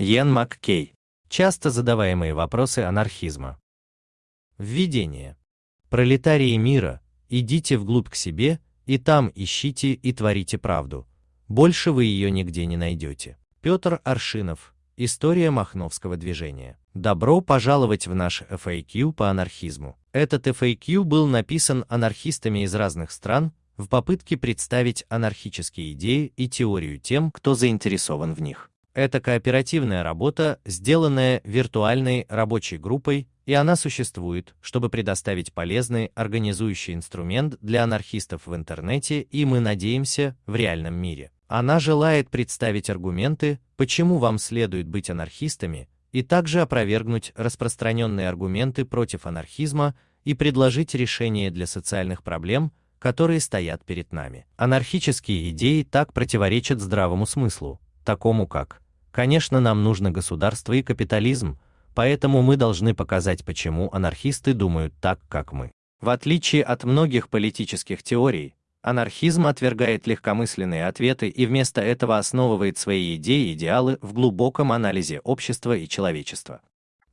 Йен Маккей. Часто задаваемые вопросы анархизма. Введение. Пролетарии мира, идите вглубь к себе, и там ищите и творите правду. Больше вы ее нигде не найдете. Петр Аршинов. История Махновского движения. Добро пожаловать в наш FAQ по анархизму. Этот FAQ был написан анархистами из разных стран в попытке представить анархические идеи и теорию тем, кто заинтересован в них. Это кооперативная работа, сделанная виртуальной рабочей группой, и она существует, чтобы предоставить полезный организующий инструмент для анархистов в интернете и, мы надеемся, в реальном мире. Она желает представить аргументы, почему вам следует быть анархистами, и также опровергнуть распространенные аргументы против анархизма и предложить решение для социальных проблем, которые стоят перед нами. Анархические идеи так противоречат здравому смыслу, такому как Конечно, нам нужно государство и капитализм, поэтому мы должны показать, почему анархисты думают так, как мы. В отличие от многих политических теорий, анархизм отвергает легкомысленные ответы и вместо этого основывает свои идеи и идеалы в глубоком анализе общества и человечества.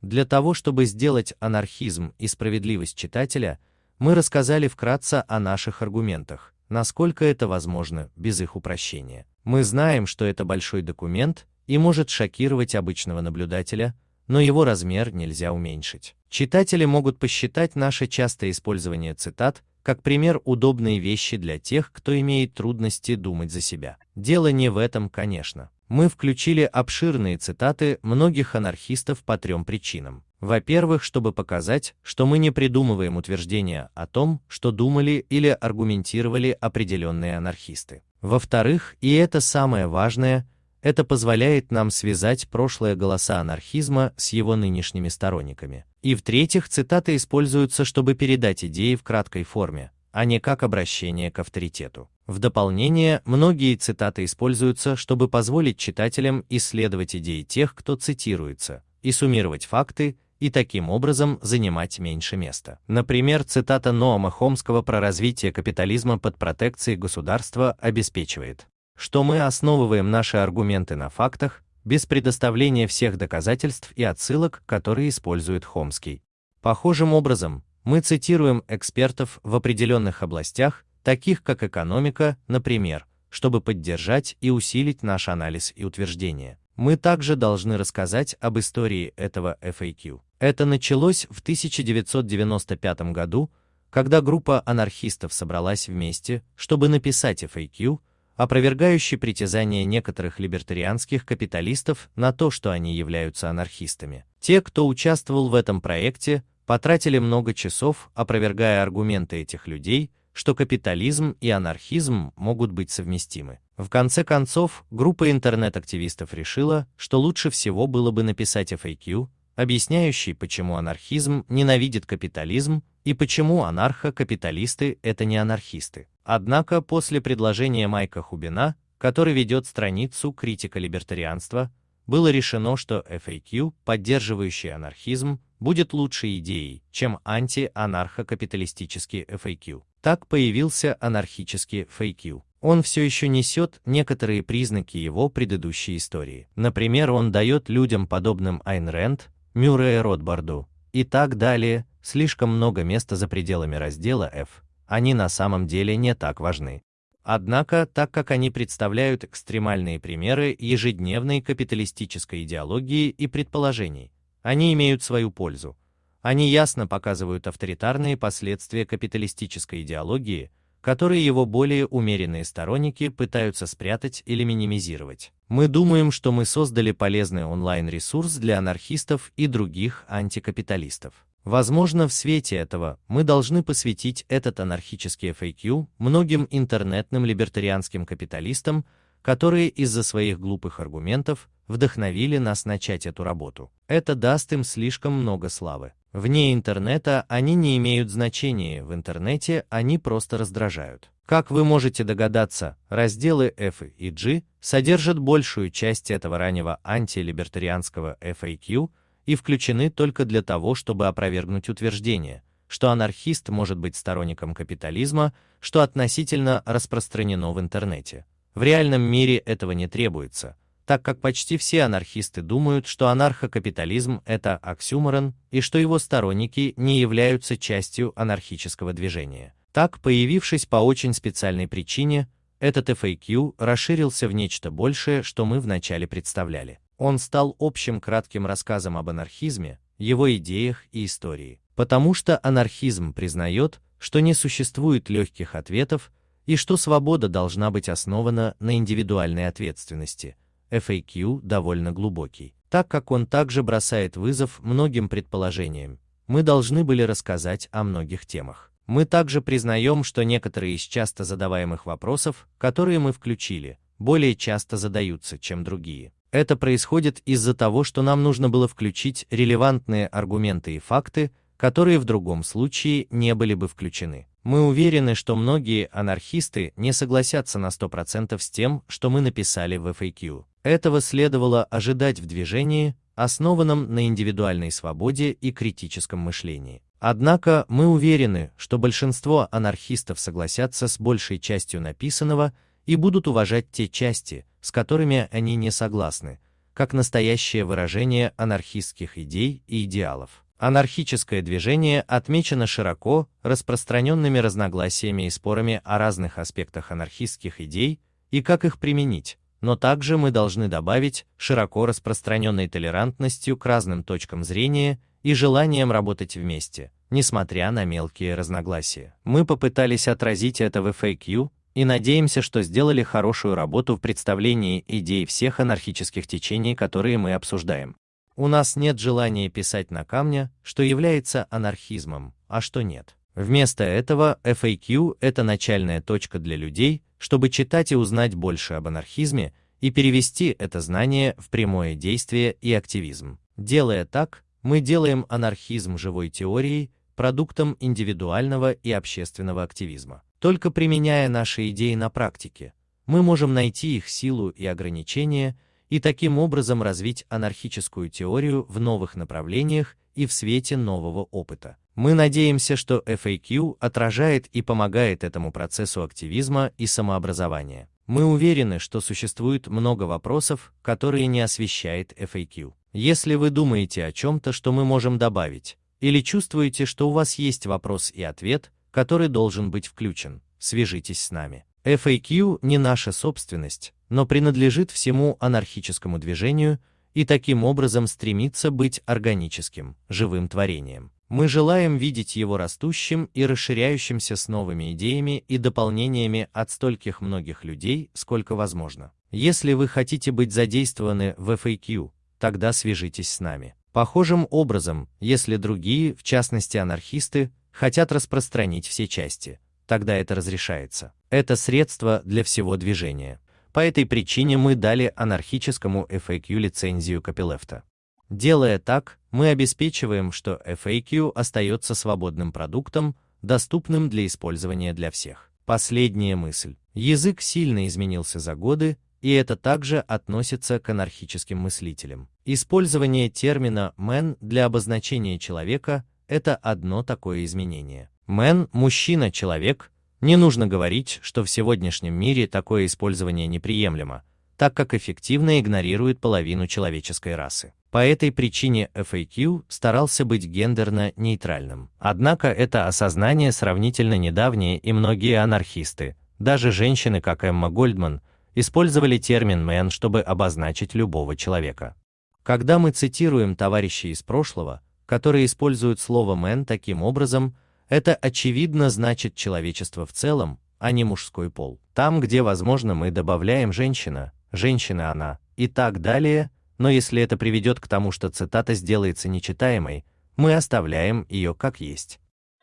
Для того, чтобы сделать анархизм и справедливость читателя, мы рассказали вкратце о наших аргументах, насколько это возможно без их упрощения. Мы знаем, что это большой документ, и может шокировать обычного наблюдателя, но его размер нельзя уменьшить. Читатели могут посчитать наше частое использование цитат как пример удобной вещи для тех, кто имеет трудности думать за себя. Дело не в этом, конечно. Мы включили обширные цитаты многих анархистов по трем причинам. Во-первых, чтобы показать, что мы не придумываем утверждения о том, что думали или аргументировали определенные анархисты. Во-вторых, и это самое важное, это позволяет нам связать прошлое голоса анархизма с его нынешними сторонниками. И в-третьих, цитаты используются, чтобы передать идеи в краткой форме, а не как обращение к авторитету. В дополнение, многие цитаты используются, чтобы позволить читателям исследовать идеи тех, кто цитируется, и суммировать факты, и таким образом занимать меньше места. Например, цитата Ноама Хомского про развитие капитализма под протекцией государства обеспечивает что мы основываем наши аргументы на фактах, без предоставления всех доказательств и отсылок, которые использует Хомский. Похожим образом, мы цитируем экспертов в определенных областях, таких как экономика, например, чтобы поддержать и усилить наш анализ и утверждения. Мы также должны рассказать об истории этого FAQ. Это началось в 1995 году, когда группа анархистов собралась вместе, чтобы написать FAQ, опровергающий притязания некоторых либертарианских капиталистов на то, что они являются анархистами. Те, кто участвовал в этом проекте, потратили много часов, опровергая аргументы этих людей, что капитализм и анархизм могут быть совместимы. В конце концов, группа интернет-активистов решила, что лучше всего было бы написать FAQ, объясняющий, почему анархизм ненавидит капитализм и почему анархо-капиталисты – это не анархисты. Однако после предложения Майка Хубина, который ведет страницу «Критика либертарианства», было решено, что FAQ, поддерживающий анархизм, будет лучшей идеей, чем анти-анархо-капиталистический FAQ. Так появился анархический FAQ. Он все еще несет некоторые признаки его предыдущей истории. Например, он дает людям, подобным Айн Рэнд, Мюррея Ротбарду и так далее, слишком много места за пределами раздела F, они на самом деле не так важны. Однако, так как они представляют экстремальные примеры ежедневной капиталистической идеологии и предположений, они имеют свою пользу. Они ясно показывают авторитарные последствия капиталистической идеологии, которые его более умеренные сторонники пытаются спрятать или минимизировать. Мы думаем, что мы создали полезный онлайн-ресурс для анархистов и других антикапиталистов. Возможно, в свете этого мы должны посвятить этот анархический FAQ многим интернетным либертарианским капиталистам, которые из-за своих глупых аргументов вдохновили нас начать эту работу. Это даст им слишком много славы. Вне интернета они не имеют значения, в интернете они просто раздражают. Как вы можете догадаться, разделы F и G содержат большую часть этого раннего антилибертарианского FAQ, и включены только для того, чтобы опровергнуть утверждение, что анархист может быть сторонником капитализма, что относительно распространено в интернете. В реальном мире этого не требуется, так как почти все анархисты думают, что анархокапитализм – это оксюморон и что его сторонники не являются частью анархического движения. Так, появившись по очень специальной причине, этот FAQ расширился в нечто большее, что мы вначале представляли. Он стал общим кратким рассказом об анархизме, его идеях и истории. Потому что анархизм признает, что не существует легких ответов и что свобода должна быть основана на индивидуальной ответственности. FAQ довольно глубокий. Так как он также бросает вызов многим предположениям, мы должны были рассказать о многих темах. Мы также признаем, что некоторые из часто задаваемых вопросов, которые мы включили, более часто задаются, чем другие. Это происходит из-за того, что нам нужно было включить релевантные аргументы и факты, которые в другом случае не были бы включены. Мы уверены, что многие анархисты не согласятся на 100% с тем, что мы написали в FAQ. Этого следовало ожидать в движении, основанном на индивидуальной свободе и критическом мышлении. Однако мы уверены, что большинство анархистов согласятся с большей частью написанного и будут уважать те части, с которыми они не согласны, как настоящее выражение анархистских идей и идеалов. Анархическое движение отмечено широко распространенными разногласиями и спорами о разных аспектах анархистских идей и как их применить, но также мы должны добавить широко распространенной толерантностью к разным точкам зрения и желанием работать вместе, несмотря на мелкие разногласия. Мы попытались отразить это в FAQ и надеемся, что сделали хорошую работу в представлении идей всех анархических течений, которые мы обсуждаем. У нас нет желания писать на камне, что является анархизмом, а что нет. Вместо этого FAQ – это начальная точка для людей, чтобы читать и узнать больше об анархизме и перевести это знание в прямое действие и активизм. Делая так, мы делаем анархизм живой теорией, продуктом индивидуального и общественного активизма. Только применяя наши идеи на практике, мы можем найти их силу и ограничения и таким образом развить анархическую теорию в новых направлениях и в свете нового опыта. Мы надеемся, что FAQ отражает и помогает этому процессу активизма и самообразования. Мы уверены, что существует много вопросов, которые не освещает FAQ. Если вы думаете о чем-то, что мы можем добавить, или чувствуете, что у вас есть вопрос и ответ, который должен быть включен, свяжитесь с нами. FAQ не наша собственность, но принадлежит всему анархическому движению и таким образом стремится быть органическим, живым творением. Мы желаем видеть его растущим и расширяющимся с новыми идеями и дополнениями от стольких многих людей, сколько возможно. Если вы хотите быть задействованы в FAQ, тогда свяжитесь с нами. Похожим образом, если другие, в частности анархисты, хотят распространить все части, тогда это разрешается. Это средство для всего движения. По этой причине мы дали анархическому FAQ лицензию копилефта. Делая так, мы обеспечиваем, что FAQ остается свободным продуктом, доступным для использования для всех. Последняя мысль. Язык сильно изменился за годы, и это также относится к анархическим мыслителям. Использование термина «man» для обозначения человека – это одно такое изменение. Man – мужчина, человек, не нужно говорить, что в сегодняшнем мире такое использование неприемлемо, так как эффективно игнорирует половину человеческой расы. По этой причине FAQ старался быть гендерно-нейтральным. Однако это осознание сравнительно недавнее и многие анархисты, даже женщины, как Эмма Гольдман, использовали термин «man», чтобы обозначить любого человека. Когда мы цитируем товарищей из прошлого, которые используют слово «man» таким образом, это очевидно значит человечество в целом, а не мужской пол. Там, где возможно, мы добавляем женщина, женщина она и так далее, но если это приведет к тому, что цитата сделается нечитаемой, мы оставляем ее как есть.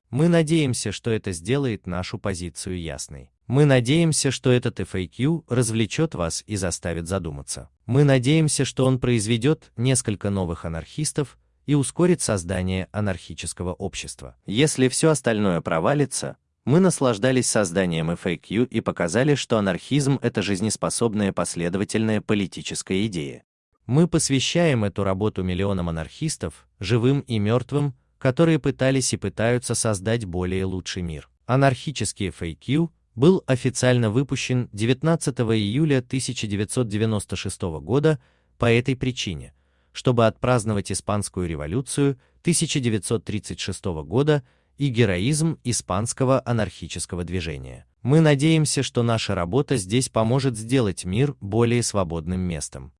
Мы надеемся, что это сделает нашу позицию ясной. Мы надеемся, что этот FAQ развлечет вас и заставит задуматься. Мы надеемся, что он произведет несколько новых анархистов, и ускорит создание анархического общества. Если все остальное провалится, мы наслаждались созданием FAQ и показали, что анархизм – это жизнеспособная последовательная политическая идея. Мы посвящаем эту работу миллионам анархистов, живым и мертвым, которые пытались и пытаются создать более лучший мир. Анархические FAQ был официально выпущен 19 июля 1996 года по этой причине, чтобы отпраздновать Испанскую революцию 1936 года и героизм испанского анархического движения. Мы надеемся, что наша работа здесь поможет сделать мир более свободным местом.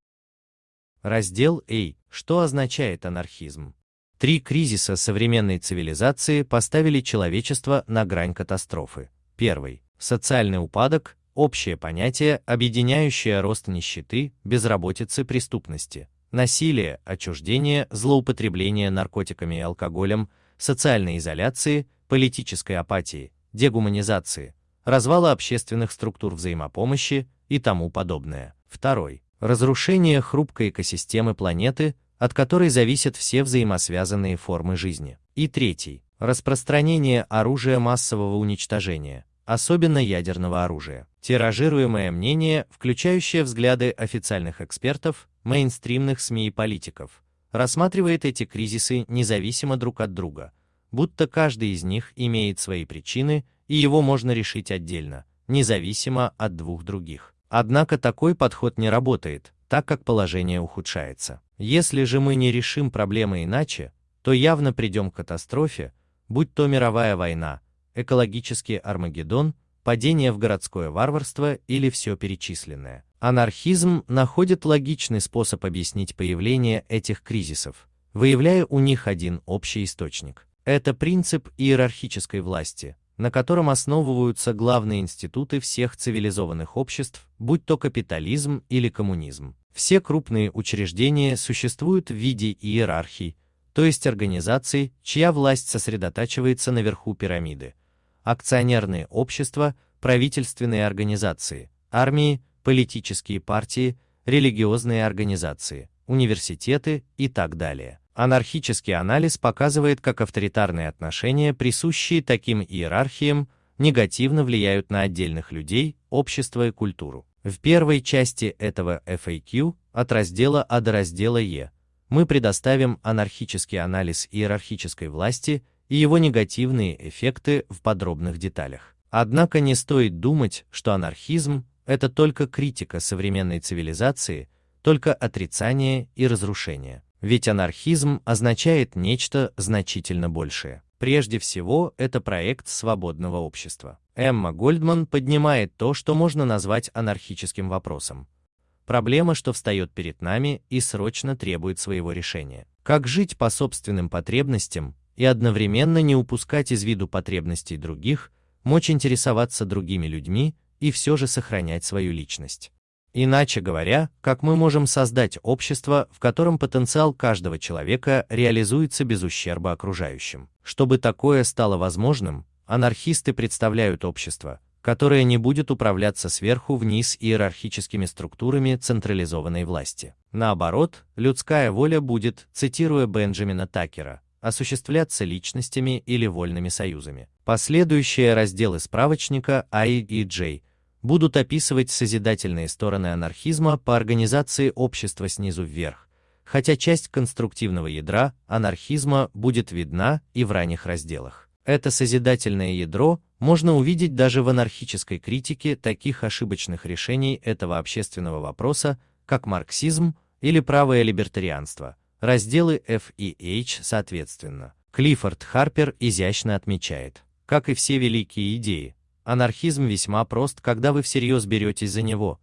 Раздел A. Что означает анархизм? Три кризиса современной цивилизации поставили человечество на грань катастрофы. Первый – социальный упадок, общее понятие, объединяющее рост нищеты, безработицы, преступности, насилия, отчуждения, злоупотребления наркотиками и алкоголем, социальной изоляции, политической апатии, дегуманизации, развала общественных структур взаимопомощи и тому подобное. Второй – разрушение хрупкой экосистемы планеты, от которой зависят все взаимосвязанные формы жизни. И третий – распространение оружия массового уничтожения, особенно ядерного оружия. Тиражируемое мнение, включающее взгляды официальных экспертов, мейнстримных СМИ и политиков, рассматривает эти кризисы независимо друг от друга, будто каждый из них имеет свои причины и его можно решить отдельно, независимо от двух других. Однако такой подход не работает, так как положение ухудшается. Если же мы не решим проблемы иначе, то явно придем к катастрофе, будь то мировая война, экологический Армагеддон, падение в городское варварство или все перечисленное. Анархизм находит логичный способ объяснить появление этих кризисов, выявляя у них один общий источник. Это принцип иерархической власти, на котором основываются главные институты всех цивилизованных обществ, будь то капитализм или коммунизм. Все крупные учреждения существуют в виде иерархий, то есть организаций, чья власть сосредотачивается наверху пирамиды. Акционерные общества, правительственные организации, армии, политические партии, религиозные организации, университеты и так далее. Анархический анализ показывает, как авторитарные отношения, присущие таким иерархиям, негативно влияют на отдельных людей, общество и культуру. В первой части этого FAQ, от раздела А до раздела Е, мы предоставим анархический анализ иерархической власти и его негативные эффекты в подробных деталях. Однако не стоит думать, что анархизм – это только критика современной цивилизации, только отрицание и разрушение. Ведь анархизм означает нечто значительно большее. Прежде всего, это проект свободного общества. Эмма Гольдман поднимает то, что можно назвать анархическим вопросом. Проблема, что встает перед нами и срочно требует своего решения. Как жить по собственным потребностям и одновременно не упускать из виду потребностей других, мочь интересоваться другими людьми и все же сохранять свою личность. Иначе говоря, как мы можем создать общество, в котором потенциал каждого человека реализуется без ущерба окружающим. Чтобы такое стало возможным, анархисты представляют общество, которое не будет управляться сверху вниз иерархическими структурами централизованной власти. Наоборот, людская воля будет, цитируя Бенджамина Такера, осуществляться личностями или вольными союзами. Последующие разделы справочника I и J будут описывать созидательные стороны анархизма по организации общества снизу вверх, хотя часть конструктивного ядра анархизма будет видна и в ранних разделах. Это созидательное ядро можно увидеть даже в анархической критике таких ошибочных решений этого общественного вопроса, как марксизм или правое либертарианство, разделы F и H соответственно. Клиффорд Харпер изящно отмечает, как и все великие идеи, Анархизм весьма прост, когда вы всерьез беретесь за него.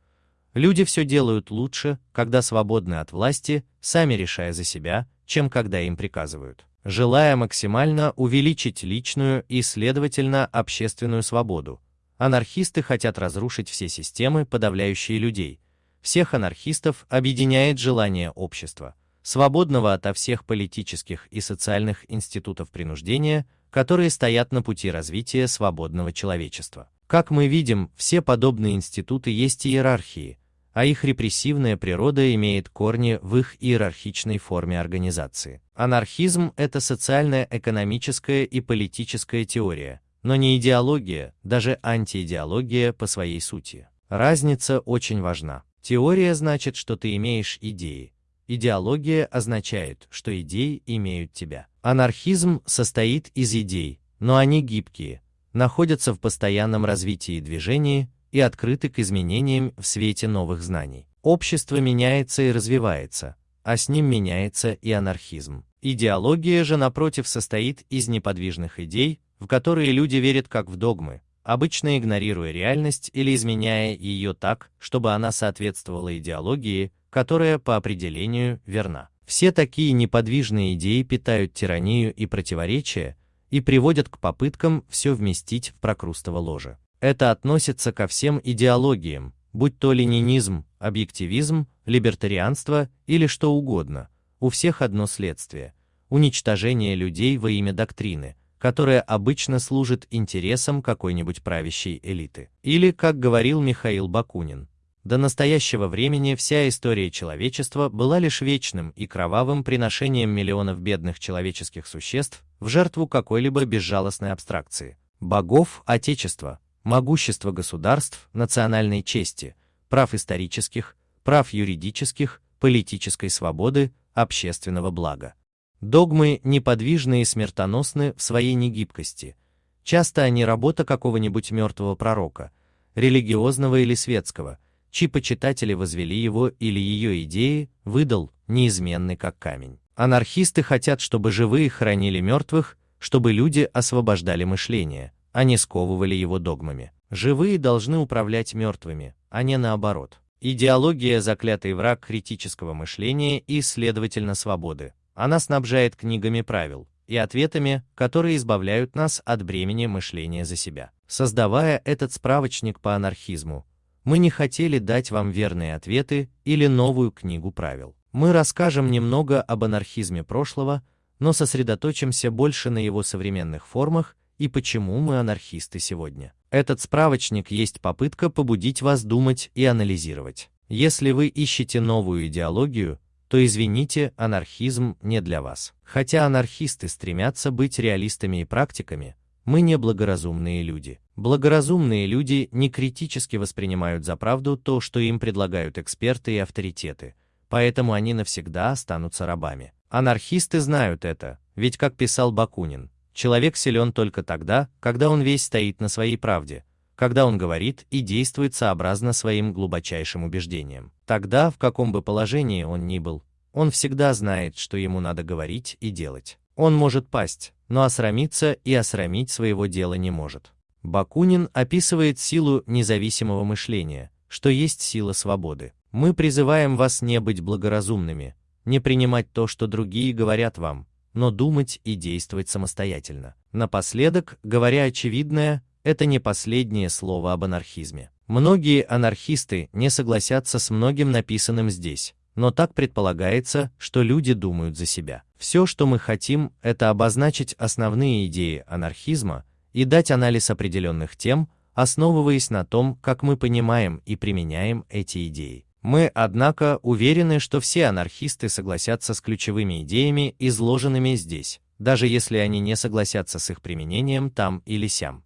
Люди все делают лучше, когда свободны от власти, сами решая за себя, чем когда им приказывают. Желая максимально увеличить личную и, следовательно, общественную свободу, анархисты хотят разрушить все системы, подавляющие людей. Всех анархистов объединяет желание общества, свободного ото всех политических и социальных институтов принуждения, которые стоят на пути развития свободного человечества. Как мы видим, все подобные институты есть иерархии, а их репрессивная природа имеет корни в их иерархичной форме организации. Анархизм – это социальная, экономическая и политическая теория, но не идеология, даже антиидеология по своей сути. Разница очень важна. Теория значит, что ты имеешь идеи, Идеология означает, что идеи имеют тебя. Анархизм состоит из идей, но они гибкие, находятся в постоянном развитии и движении и открыты к изменениям в свете новых знаний. Общество меняется и развивается, а с ним меняется и анархизм. Идеология же, напротив, состоит из неподвижных идей, в которые люди верят как в догмы, обычно игнорируя реальность или изменяя ее так, чтобы она соответствовала идеологии, которая по определению верна. Все такие неподвижные идеи питают тиранию и противоречия и приводят к попыткам все вместить в прокрустово ложе. Это относится ко всем идеологиям, будь то ленинизм, объективизм, либертарианство или что угодно. У всех одно следствие – уничтожение людей во имя доктрины, которая обычно служит интересам какой-нибудь правящей элиты. Или, как говорил Михаил Бакунин, до настоящего времени вся история человечества была лишь вечным и кровавым приношением миллионов бедных человеческих существ в жертву какой-либо безжалостной абстракции. Богов, отечества, могущества государств, национальной чести, прав исторических, прав юридических, политической свободы, общественного блага. Догмы неподвижны и смертоносны в своей негибкости. Часто они работа какого-нибудь мертвого пророка, религиозного или светского, чьи почитатели возвели его или ее идеи, выдал, неизменный как камень. Анархисты хотят, чтобы живые хранили мертвых, чтобы люди освобождали мышление, а не сковывали его догмами. Живые должны управлять мертвыми, а не наоборот. Идеология – заклятый враг критического мышления и, следовательно, свободы. Она снабжает книгами правил и ответами, которые избавляют нас от бремени мышления за себя. Создавая этот справочник по анархизму, мы не хотели дать вам верные ответы или новую книгу правил. Мы расскажем немного об анархизме прошлого, но сосредоточимся больше на его современных формах и почему мы анархисты сегодня. Этот справочник есть попытка побудить вас думать и анализировать. Если вы ищете новую идеологию, то извините, анархизм не для вас. Хотя анархисты стремятся быть реалистами и практиками, мы не благоразумные люди. Благоразумные люди не критически воспринимают за правду то, что им предлагают эксперты и авторитеты, поэтому они навсегда останутся рабами. Анархисты знают это, ведь как писал Бакунин, человек силен только тогда, когда он весь стоит на своей правде, когда он говорит и действует сообразно своим глубочайшим убеждениям. Тогда, в каком бы положении он ни был, он всегда знает, что ему надо говорить и делать. Он может пасть, но осрамиться и осрамить своего дела не может. Бакунин описывает силу независимого мышления, что есть сила свободы. Мы призываем вас не быть благоразумными, не принимать то, что другие говорят вам, но думать и действовать самостоятельно. Напоследок, говоря очевидное, это не последнее слово об анархизме. Многие анархисты не согласятся с многим написанным здесь, но так предполагается, что люди думают за себя. Все, что мы хотим, это обозначить основные идеи анархизма и дать анализ определенных тем, основываясь на том, как мы понимаем и применяем эти идеи. Мы, однако, уверены, что все анархисты согласятся с ключевыми идеями, изложенными здесь, даже если они не согласятся с их применением там или сям.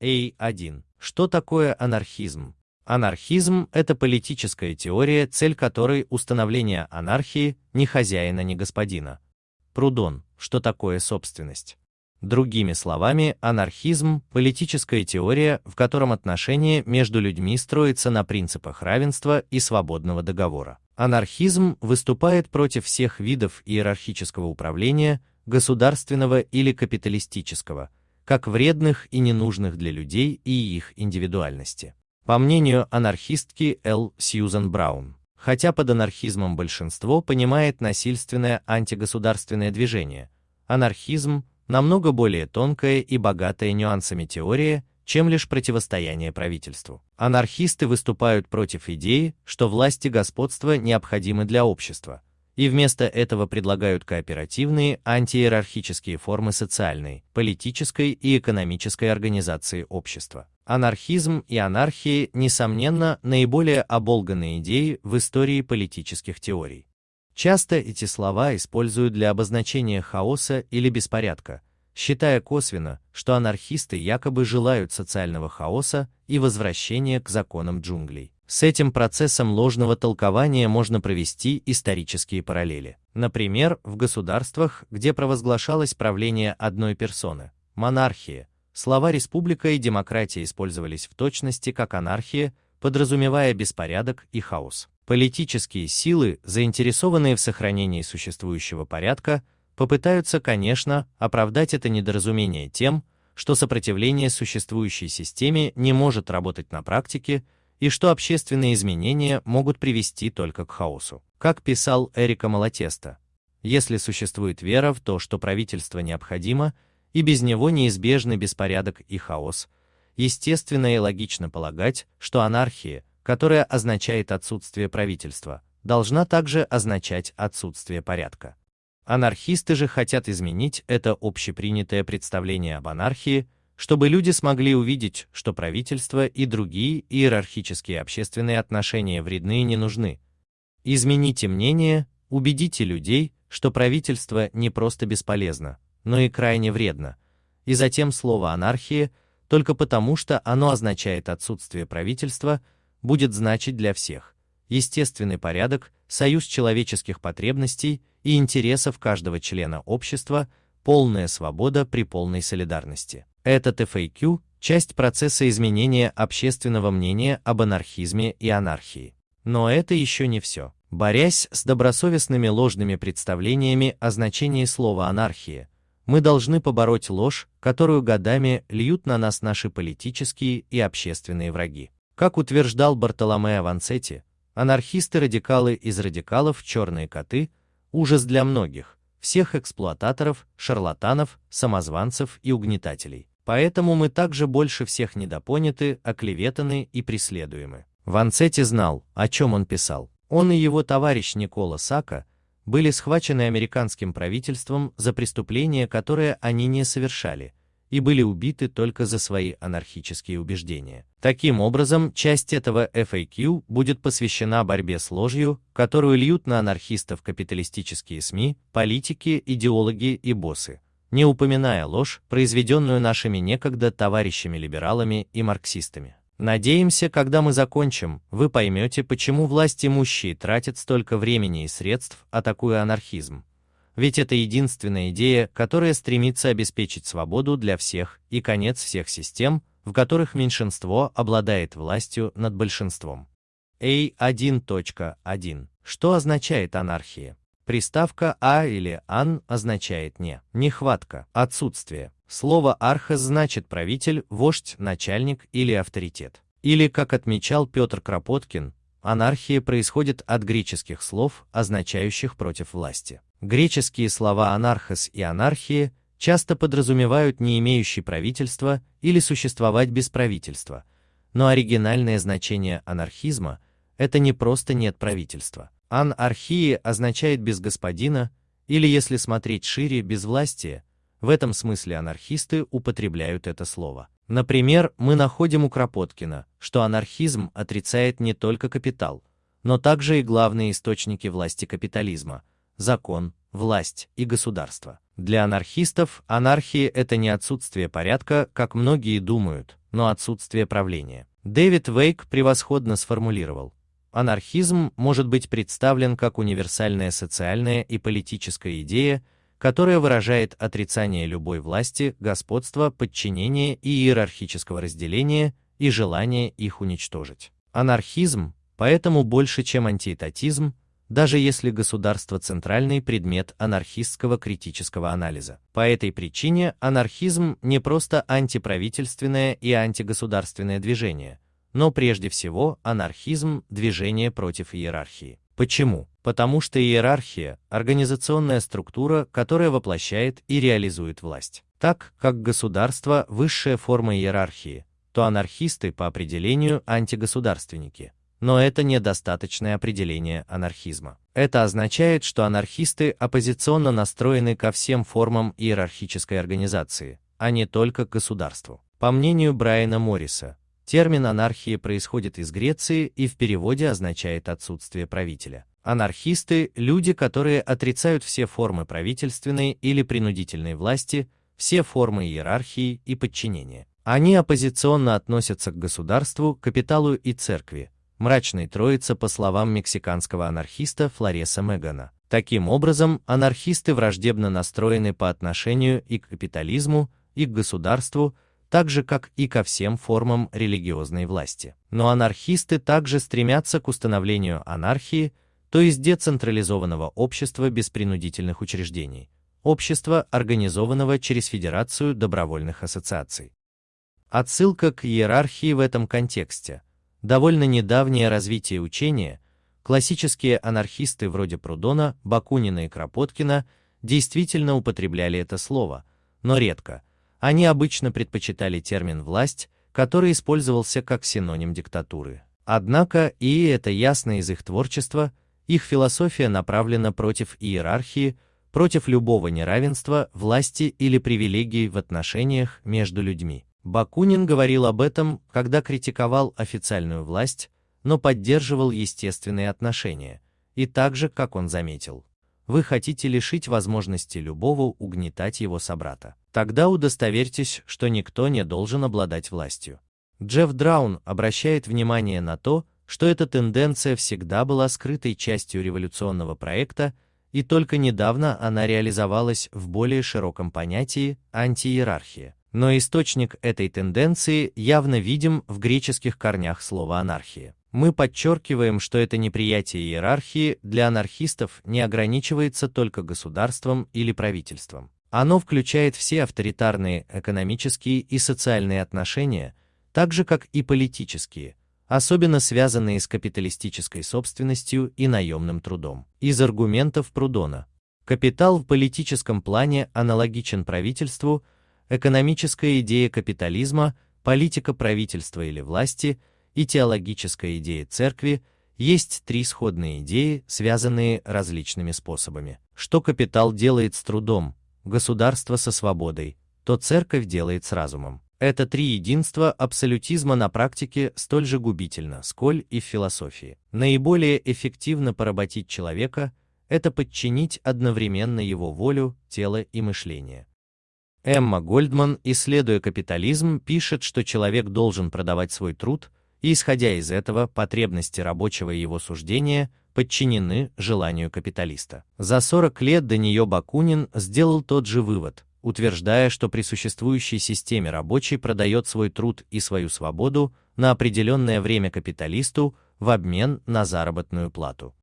A1. Что такое анархизм? Анархизм – это политическая теория, цель которой – установление анархии, ни хозяина, ни господина. Прудон. Что такое собственность? Другими словами, анархизм – политическая теория, в котором отношения между людьми строятся на принципах равенства и свободного договора. Анархизм выступает против всех видов иерархического управления, государственного или капиталистического – как вредных и ненужных для людей и их индивидуальности. По мнению анархистки Л. Сьюзан Браун, хотя под анархизмом большинство понимает насильственное антигосударственное движение, анархизм намного более тонкая и богатая нюансами теория, чем лишь противостояние правительству. Анархисты выступают против идеи, что власти господства необходимы для общества, и вместо этого предлагают кооперативные антииерархические формы социальной, политической и экономической организации общества. Анархизм и анархия, несомненно, наиболее оболганные идеи в истории политических теорий. Часто эти слова используют для обозначения хаоса или беспорядка, считая косвенно, что анархисты якобы желают социального хаоса и возвращения к законам джунглей. С этим процессом ложного толкования можно провести исторические параллели. Например, в государствах, где провозглашалось правление одной персоны, монархии, слова «республика» и «демократия» использовались в точности как анархия, подразумевая беспорядок и хаос. Политические силы, заинтересованные в сохранении существующего порядка, попытаются, конечно, оправдать это недоразумение тем, что сопротивление существующей системе не может работать на практике и что общественные изменения могут привести только к хаосу. Как писал Эрика Малатеста, если существует вера в то, что правительство необходимо, и без него неизбежны беспорядок и хаос, естественно и логично полагать, что анархия, которая означает отсутствие правительства, должна также означать отсутствие порядка. Анархисты же хотят изменить это общепринятое представление об анархии, чтобы люди смогли увидеть, что правительство и другие иерархические общественные отношения вредны и не нужны. Измените мнение, убедите людей, что правительство не просто бесполезно, но и крайне вредно. И затем слово анархия, только потому что оно означает отсутствие правительства, будет значить для всех естественный порядок, союз человеческих потребностей и интересов каждого члена общества, полная свобода при полной солидарности. Этот FAQ – часть процесса изменения общественного мнения об анархизме и анархии. Но это еще не все. Борясь с добросовестными ложными представлениями о значении слова «анархия», мы должны побороть ложь, которую годами льют на нас наши политические и общественные враги. Как утверждал Бартоломео Ванцетти, анархисты-радикалы из радикалов черные коты – ужас для многих, всех эксплуататоров, шарлатанов, самозванцев и угнетателей. Поэтому мы также больше всех недопоняты, оклеветаны и преследуемы. Ванцетти знал, о чем он писал. Он и его товарищ Никола Сака были схвачены американским правительством за преступления, которые они не совершали, и были убиты только за свои анархические убеждения. Таким образом, часть этого FAQ будет посвящена борьбе с ложью, которую льют на анархистов капиталистические СМИ, политики, идеологи и боссы, не упоминая ложь, произведенную нашими некогда товарищами-либералами и марксистами. Надеемся, когда мы закончим, вы поймете, почему власть имущие тратят столько времени и средств, атакуя анархизм. Ведь это единственная идея, которая стремится обеспечить свободу для всех и конец всех систем, в которых меньшинство обладает властью над большинством. A1.1. Что означает анархия? Приставка «а» или «ан» означает «не», нехватка, отсутствие. Слово «архос» значит правитель, вождь, начальник или авторитет. Или, как отмечал Петр Кропоткин, анархия происходит от греческих слов, означающих против власти. Греческие слова «анархос» и «анархия» часто подразумевают не имеющий правительства или существовать без правительства, но оригинальное значение анархизма – это не просто нет правительства. Анархия означает без господина, или если смотреть шире, без власти. В этом смысле анархисты употребляют это слово. Например, мы находим у Кропоткина, что анархизм отрицает не только капитал, но также и главные источники власти капитализма – закон, власть и государство. Для анархистов анархия – это не отсутствие порядка, как многие думают, но отсутствие правления. Дэвид Вейк превосходно сформулировал, анархизм может быть представлен как универсальная социальная и политическая идея, которое выражает отрицание любой власти, господства, подчинения и иерархического разделения и желание их уничтожить. Анархизм, поэтому больше, чем антиэтатизм, даже если государство центральный предмет анархистского критического анализа. По этой причине анархизм не просто антиправительственное и антигосударственное движение, но прежде всего анархизм – движение против иерархии. Почему? Потому что иерархия – организационная структура, которая воплощает и реализует власть. Так как государство – высшая форма иерархии, то анархисты по определению антигосударственники. Но это недостаточное определение анархизма. Это означает, что анархисты оппозиционно настроены ко всем формам иерархической организации, а не только к государству. По мнению Брайана Морриса, Термин анархия происходит из Греции и в переводе означает отсутствие правителя. Анархисты – люди, которые отрицают все формы правительственной или принудительной власти, все формы иерархии и подчинения. Они оппозиционно относятся к государству, капиталу и церкви, мрачной троица по словам мексиканского анархиста Флореса Мегана. Таким образом, анархисты враждебно настроены по отношению и к капитализму, и к государству, так же как и ко всем формам религиозной власти. Но анархисты также стремятся к установлению анархии, то есть децентрализованного общества без принудительных учреждений, общества, организованного через Федерацию добровольных ассоциаций. Отсылка к иерархии в этом контексте. Довольно недавнее развитие учения, классические анархисты вроде Прудона, Бакунина и Кропоткина действительно употребляли это слово, но редко. Они обычно предпочитали термин «власть», который использовался как синоним диктатуры. Однако, и это ясно из их творчества, их философия направлена против иерархии, против любого неравенства, власти или привилегий в отношениях между людьми. Бакунин говорил об этом, когда критиковал официальную власть, но поддерживал естественные отношения, и также, как он заметил, вы хотите лишить возможности любого угнетать его собрата. Тогда удостоверьтесь, что никто не должен обладать властью. Джефф Драун обращает внимание на то, что эта тенденция всегда была скрытой частью революционного проекта, и только недавно она реализовалась в более широком понятии антииерархия. Но источник этой тенденции явно видим в греческих корнях слова анархия. Мы подчеркиваем, что это неприятие иерархии для анархистов не ограничивается только государством или правительством. Оно включает все авторитарные экономические и социальные отношения, так же как и политические, особенно связанные с капиталистической собственностью и наемным трудом. Из аргументов Прудона. Капитал в политическом плане аналогичен правительству, экономическая идея капитализма, политика правительства или власти – и теологическая идея церкви есть три сходные идеи, связанные различными способами. Что капитал делает с трудом, государство со свободой, то церковь делает с разумом. Это три единства абсолютизма на практике столь же губительно, сколь и в философии. Наиболее эффективно поработить человека – это подчинить одновременно его волю, тело и мышление. Эмма Гольдман, исследуя капитализм, пишет, что человек должен продавать свой труд – и исходя из этого потребности рабочего и его суждения подчинены желанию капиталиста. За 40 лет до нее Бакунин сделал тот же вывод, утверждая, что при существующей системе рабочий продает свой труд и свою свободу на определенное время капиталисту в обмен на заработную плату.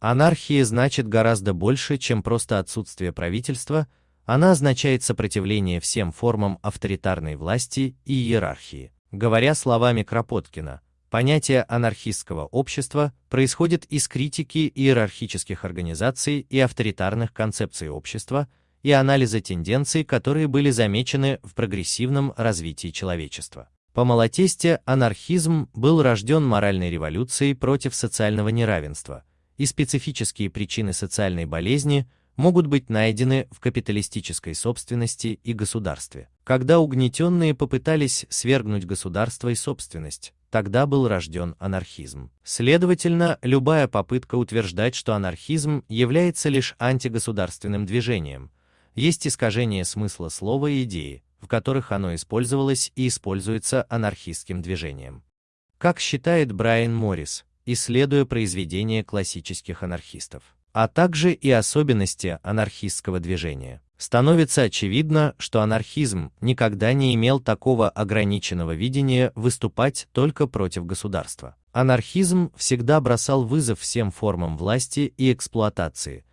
Анархия значит гораздо больше, чем просто отсутствие правительства, она означает сопротивление всем формам авторитарной власти и иерархии. Говоря словами Кропоткина, Понятие анархистского общества происходит из критики иерархических организаций и авторитарных концепций общества и анализа тенденций, которые были замечены в прогрессивном развитии человечества. По Малатесте анархизм был рожден моральной революцией против социального неравенства, и специфические причины социальной болезни могут быть найдены в капиталистической собственности и государстве. Когда угнетенные попытались свергнуть государство и собственность, тогда был рожден анархизм. Следовательно, любая попытка утверждать, что анархизм является лишь антигосударственным движением, есть искажение смысла слова и идеи, в которых оно использовалось и используется анархистским движением. Как считает Брайан Моррис, исследуя произведения классических анархистов, а также и особенности анархистского движения становится очевидно, что анархизм никогда не имел такого ограниченного видения выступать только против государства. Анархизм всегда бросал вызов всем формам власти и эксплуатации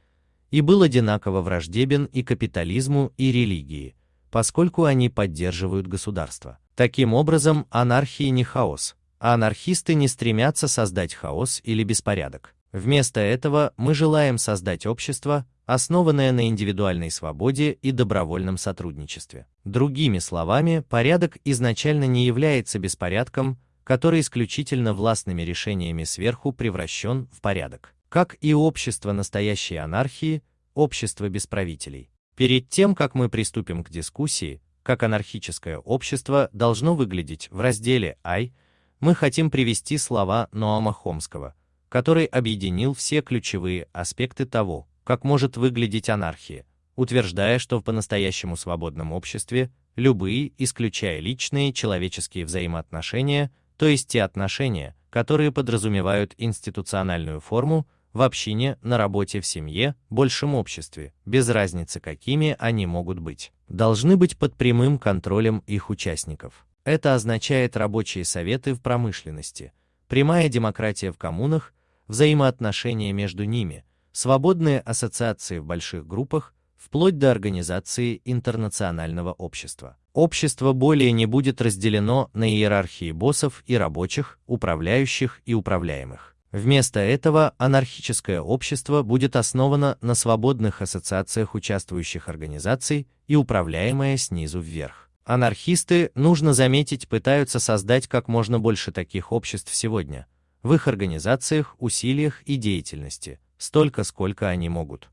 и был одинаково враждебен и капитализму, и религии, поскольку они поддерживают государство. Таким образом, анархия не хаос, а анархисты не стремятся создать хаос или беспорядок. Вместо этого мы желаем создать общество, основанное на индивидуальной свободе и добровольном сотрудничестве. Другими словами, порядок изначально не является беспорядком, который исключительно властными решениями сверху превращен в порядок. Как и общество настоящей анархии, общество без правителей. Перед тем, как мы приступим к дискуссии, как анархическое общество должно выглядеть в разделе «Ай», мы хотим привести слова Ноама Хомского, который объединил все ключевые аспекты того, как может выглядеть анархия, утверждая, что в по-настоящему свободном обществе любые, исключая личные человеческие взаимоотношения, то есть те отношения, которые подразумевают институциональную форму, в общине, на работе, в семье, большем обществе, без разницы какими они могут быть, должны быть под прямым контролем их участников. Это означает рабочие советы в промышленности, прямая демократия в коммунах, взаимоотношения между ними, свободные ассоциации в больших группах, вплоть до организации интернационального общества. Общество более не будет разделено на иерархии боссов и рабочих, управляющих и управляемых. Вместо этого анархическое общество будет основано на свободных ассоциациях участвующих организаций и управляемое снизу вверх. Анархисты, нужно заметить, пытаются создать как можно больше таких обществ сегодня, в их организациях, усилиях и деятельности, столько, сколько они могут.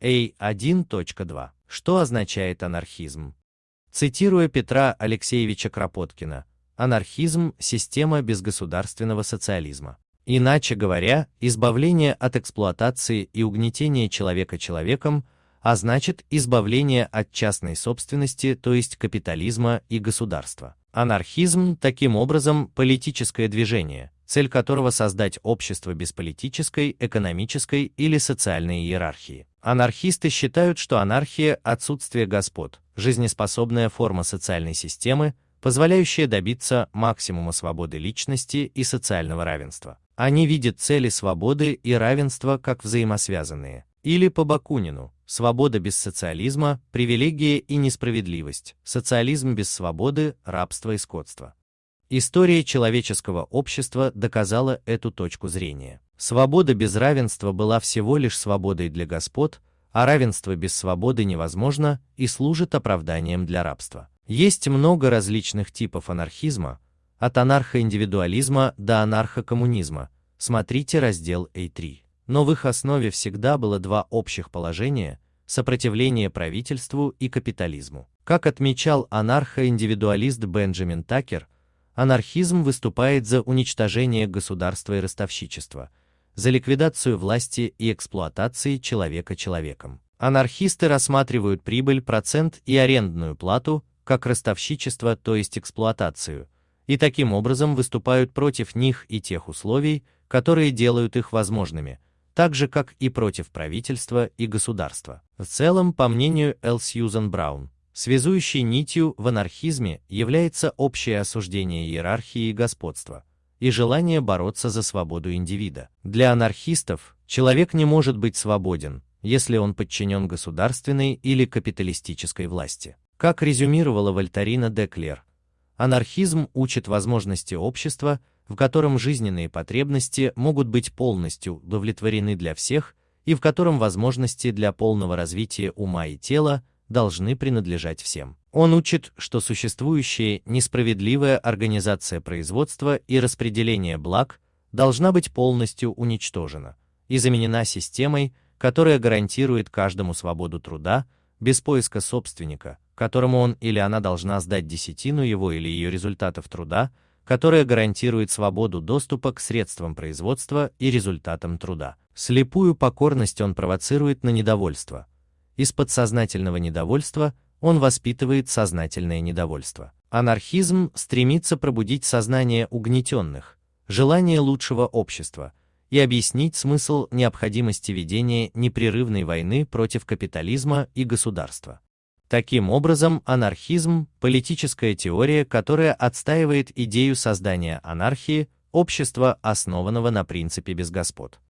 A1.2. Что означает анархизм? Цитируя Петра Алексеевича Кропоткина, анархизм – система безгосударственного социализма. Иначе говоря, избавление от эксплуатации и угнетения человека человеком, а значит избавление от частной собственности, то есть капитализма и государства. Анархизм, таким образом, политическое движение, цель которого создать общество без политической, экономической или социальной иерархии. Анархисты считают, что анархия – отсутствие господ, жизнеспособная форма социальной системы, позволяющая добиться максимума свободы личности и социального равенства. Они видят цели свободы и равенства как взаимосвязанные. Или по Бакунину, свобода без социализма, привилегия и несправедливость, социализм без свободы, рабство и скотство. История человеческого общества доказала эту точку зрения. Свобода без равенства была всего лишь свободой для господ, а равенство без свободы невозможно и служит оправданием для рабства. Есть много различных типов анархизма, от анархоиндивидуализма до анархокоммунизма, смотрите раздел A3. Но в их основе всегда было два общих положения – сопротивление правительству и капитализму. Как отмечал анархоиндивидуалист Бенджамин Такер, анархизм выступает за уничтожение государства и ростовщичества, за ликвидацию власти и эксплуатации человека человеком. Анархисты рассматривают прибыль, процент и арендную плату как ростовщичество, то есть эксплуатацию – и таким образом выступают против них и тех условий, которые делают их возможными, так же как и против правительства и государства. В целом, по мнению Л. Сьюзан Браун, связующей нитью в анархизме является общее осуждение иерархии и господства и желание бороться за свободу индивида. Для анархистов человек не может быть свободен, если он подчинен государственной или капиталистической власти. Как резюмировала Вольтарина Деклер, Анархизм учит возможности общества, в котором жизненные потребности могут быть полностью удовлетворены для всех и в котором возможности для полного развития ума и тела должны принадлежать всем. Он учит, что существующая несправедливая организация производства и распределения благ должна быть полностью уничтожена и заменена системой, которая гарантирует каждому свободу труда, без поиска собственника, которому он или она должна сдать десятину его или ее результатов труда, которая гарантирует свободу доступа к средствам производства и результатам труда. Слепую покорность он провоцирует на недовольство. Из подсознательного недовольства он воспитывает сознательное недовольство. Анархизм стремится пробудить сознание угнетенных, желание лучшего общества и объяснить смысл необходимости ведения непрерывной войны против капитализма и государства. Таким образом, анархизм – политическая теория, которая отстаивает идею создания анархии, общества, основанного на принципе без господ.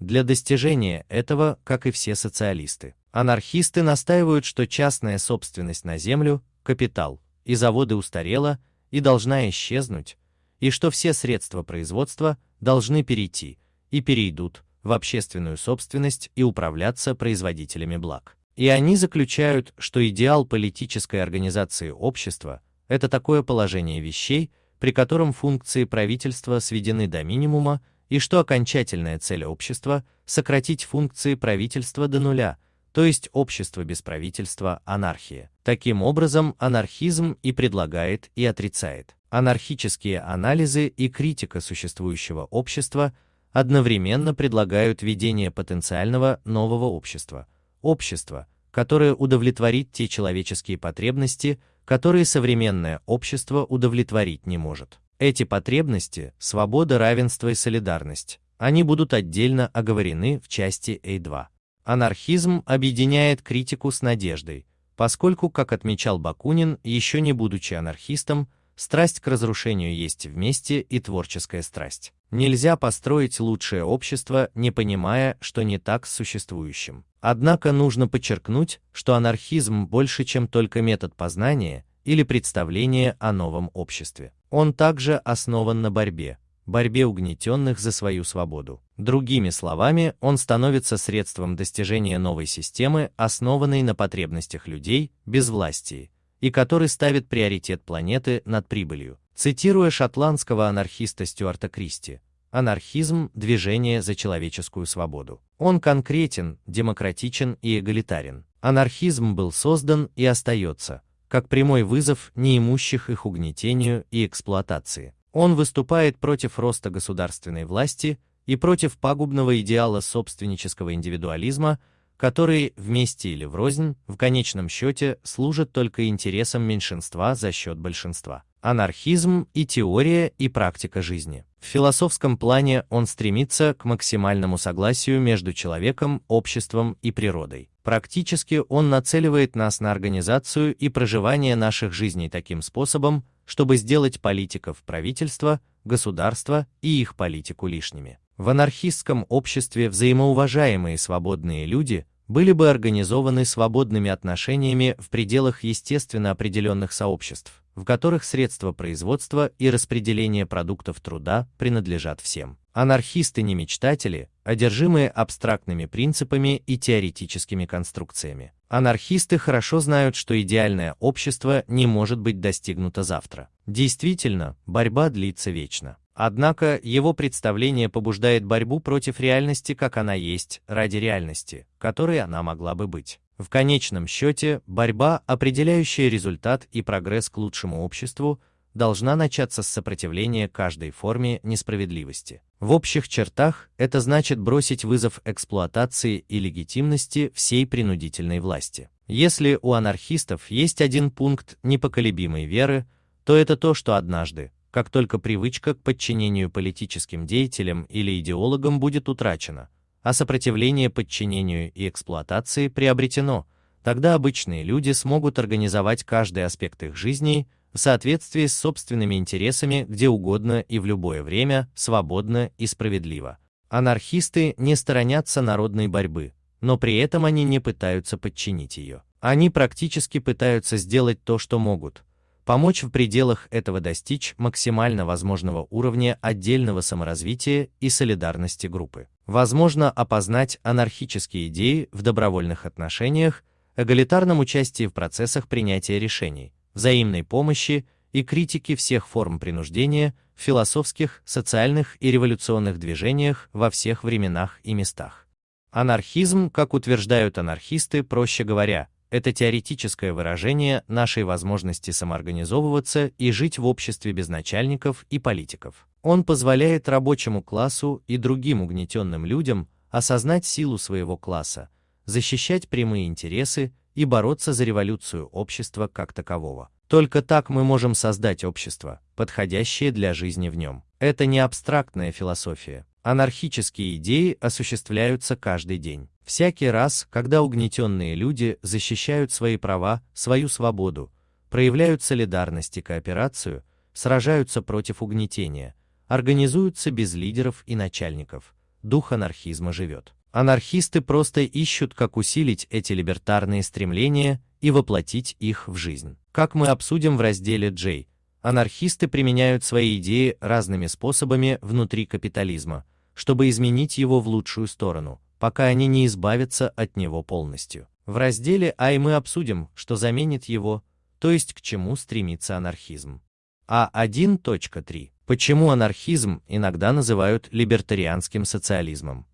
Для достижения этого, как и все социалисты, анархисты настаивают, что частная собственность на землю, капитал и заводы устарела и должна исчезнуть, и что все средства производства должны перейти и перейдут в общественную собственность и управляться производителями благ. И они заключают, что идеал политической организации общества – это такое положение вещей, при котором функции правительства сведены до минимума, и что окончательная цель общества – сократить функции правительства до нуля, то есть общество без правительства – анархия. Таким образом, анархизм и предлагает, и отрицает. Анархические анализы и критика существующего общества одновременно предлагают ведение потенциального нового общества – общество, которое удовлетворит те человеческие потребности, которые современное общество удовлетворить не может. Эти потребности – свобода, равенство и солидарность. Они будут отдельно оговорены в части A2. Анархизм объединяет критику с надеждой, поскольку, как отмечал Бакунин, еще не будучи анархистом, страсть к разрушению есть вместе и творческая страсть. Нельзя построить лучшее общество, не понимая, что не так с существующим. Однако нужно подчеркнуть, что анархизм больше, чем только метод познания или представление о новом обществе. Он также основан на борьбе, борьбе угнетенных за свою свободу. Другими словами, он становится средством достижения новой системы, основанной на потребностях людей, без власти, и который ставит приоритет планеты над прибылью. Цитируя шотландского анархиста Стюарта Кристи, анархизм – движение за человеческую свободу. Он конкретен, демократичен и эгалитарен. Анархизм был создан и остается, как прямой вызов неимущих их угнетению и эксплуатации. Он выступает против роста государственной власти и против пагубного идеала собственнического индивидуализма, который вместе или врознь в конечном счете служит только интересам меньшинства за счет большинства. Анархизм и теория и практика жизни. В философском плане он стремится к максимальному согласию между человеком, обществом и природой. Практически он нацеливает нас на организацию и проживание наших жизней таким способом, чтобы сделать политиков правительства, государства и их политику лишними. В анархистском обществе взаимоуважаемые свободные люди были бы организованы свободными отношениями в пределах естественно определенных сообществ, в которых средства производства и распределения продуктов труда принадлежат всем. Анархисты не мечтатели, одержимые абстрактными принципами и теоретическими конструкциями. Анархисты хорошо знают, что идеальное общество не может быть достигнуто завтра. Действительно, борьба длится вечно. Однако его представление побуждает борьбу против реальности, как она есть, ради реальности, которой она могла бы быть. В конечном счете, борьба, определяющая результат и прогресс к лучшему обществу, должна начаться с сопротивления каждой форме несправедливости. В общих чертах это значит бросить вызов эксплуатации и легитимности всей принудительной власти. Если у анархистов есть один пункт непоколебимой веры, то это то, что однажды, как только привычка к подчинению политическим деятелям или идеологам будет утрачена, а сопротивление подчинению и эксплуатации приобретено, тогда обычные люди смогут организовать каждый аспект их жизни в соответствии с собственными интересами где угодно и в любое время, свободно и справедливо. Анархисты не сторонятся народной борьбы, но при этом они не пытаются подчинить ее. Они практически пытаются сделать то, что могут, помочь в пределах этого достичь максимально возможного уровня отдельного саморазвития и солидарности группы. Возможно опознать анархические идеи в добровольных отношениях, эгалитарном участии в процессах принятия решений, взаимной помощи и критики всех форм принуждения в философских, социальных и революционных движениях во всех временах и местах. Анархизм, как утверждают анархисты, проще говоря, это теоретическое выражение нашей возможности самоорганизовываться и жить в обществе без начальников и политиков. Он позволяет рабочему классу и другим угнетенным людям осознать силу своего класса, защищать прямые интересы и бороться за революцию общества как такового. Только так мы можем создать общество, подходящее для жизни в нем. Это не абстрактная философия. Анархические идеи осуществляются каждый день. Всякий раз, когда угнетенные люди защищают свои права, свою свободу, проявляют солидарность и кооперацию, сражаются против угнетения, организуются без лидеров и начальников, дух анархизма живет. Анархисты просто ищут, как усилить эти либертарные стремления и воплотить их в жизнь. Как мы обсудим в разделе J, анархисты применяют свои идеи разными способами внутри капитализма, чтобы изменить его в лучшую сторону, пока они не избавятся от него полностью. В разделе А и мы обсудим, что заменит его, то есть к чему стремится анархизм. А1.3. Почему анархизм иногда называют либертарианским социализмом?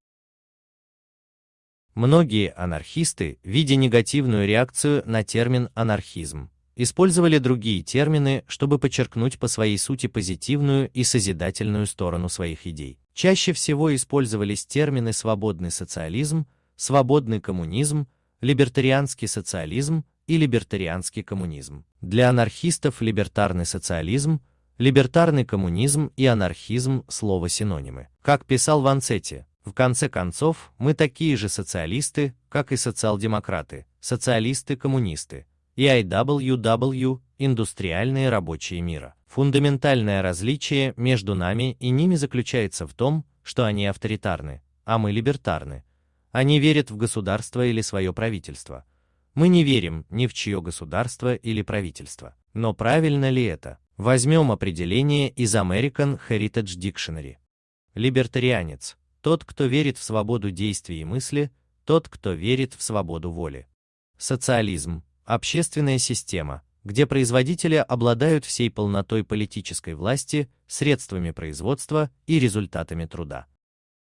Многие анархисты, видя негативную реакцию на термин анархизм, использовали другие термины, чтобы подчеркнуть по своей сути позитивную и созидательную сторону своих идей. Чаще всего использовались термины свободный социализм, свободный коммунизм, либертарианский социализм и либертарианский коммунизм. Для анархистов либертарный социализм, либертарный коммунизм и анархизм – слово синонимы. Как писал Ванцетти, в конце концов, мы такие же социалисты, как и социал-демократы, социалисты-коммунисты, и IWW, индустриальные рабочие мира. Фундаментальное различие между нами и ними заключается в том, что они авторитарны, а мы либертарны. Они верят в государство или свое правительство. Мы не верим ни в чье государство или правительство. Но правильно ли это? Возьмем определение из American Heritage Dictionary. Либертарианец – тот, кто верит в свободу действий и мысли, тот, кто верит в свободу воли. Социализм – общественная система, где производители обладают всей полнотой политической власти, средствами производства и результатами труда.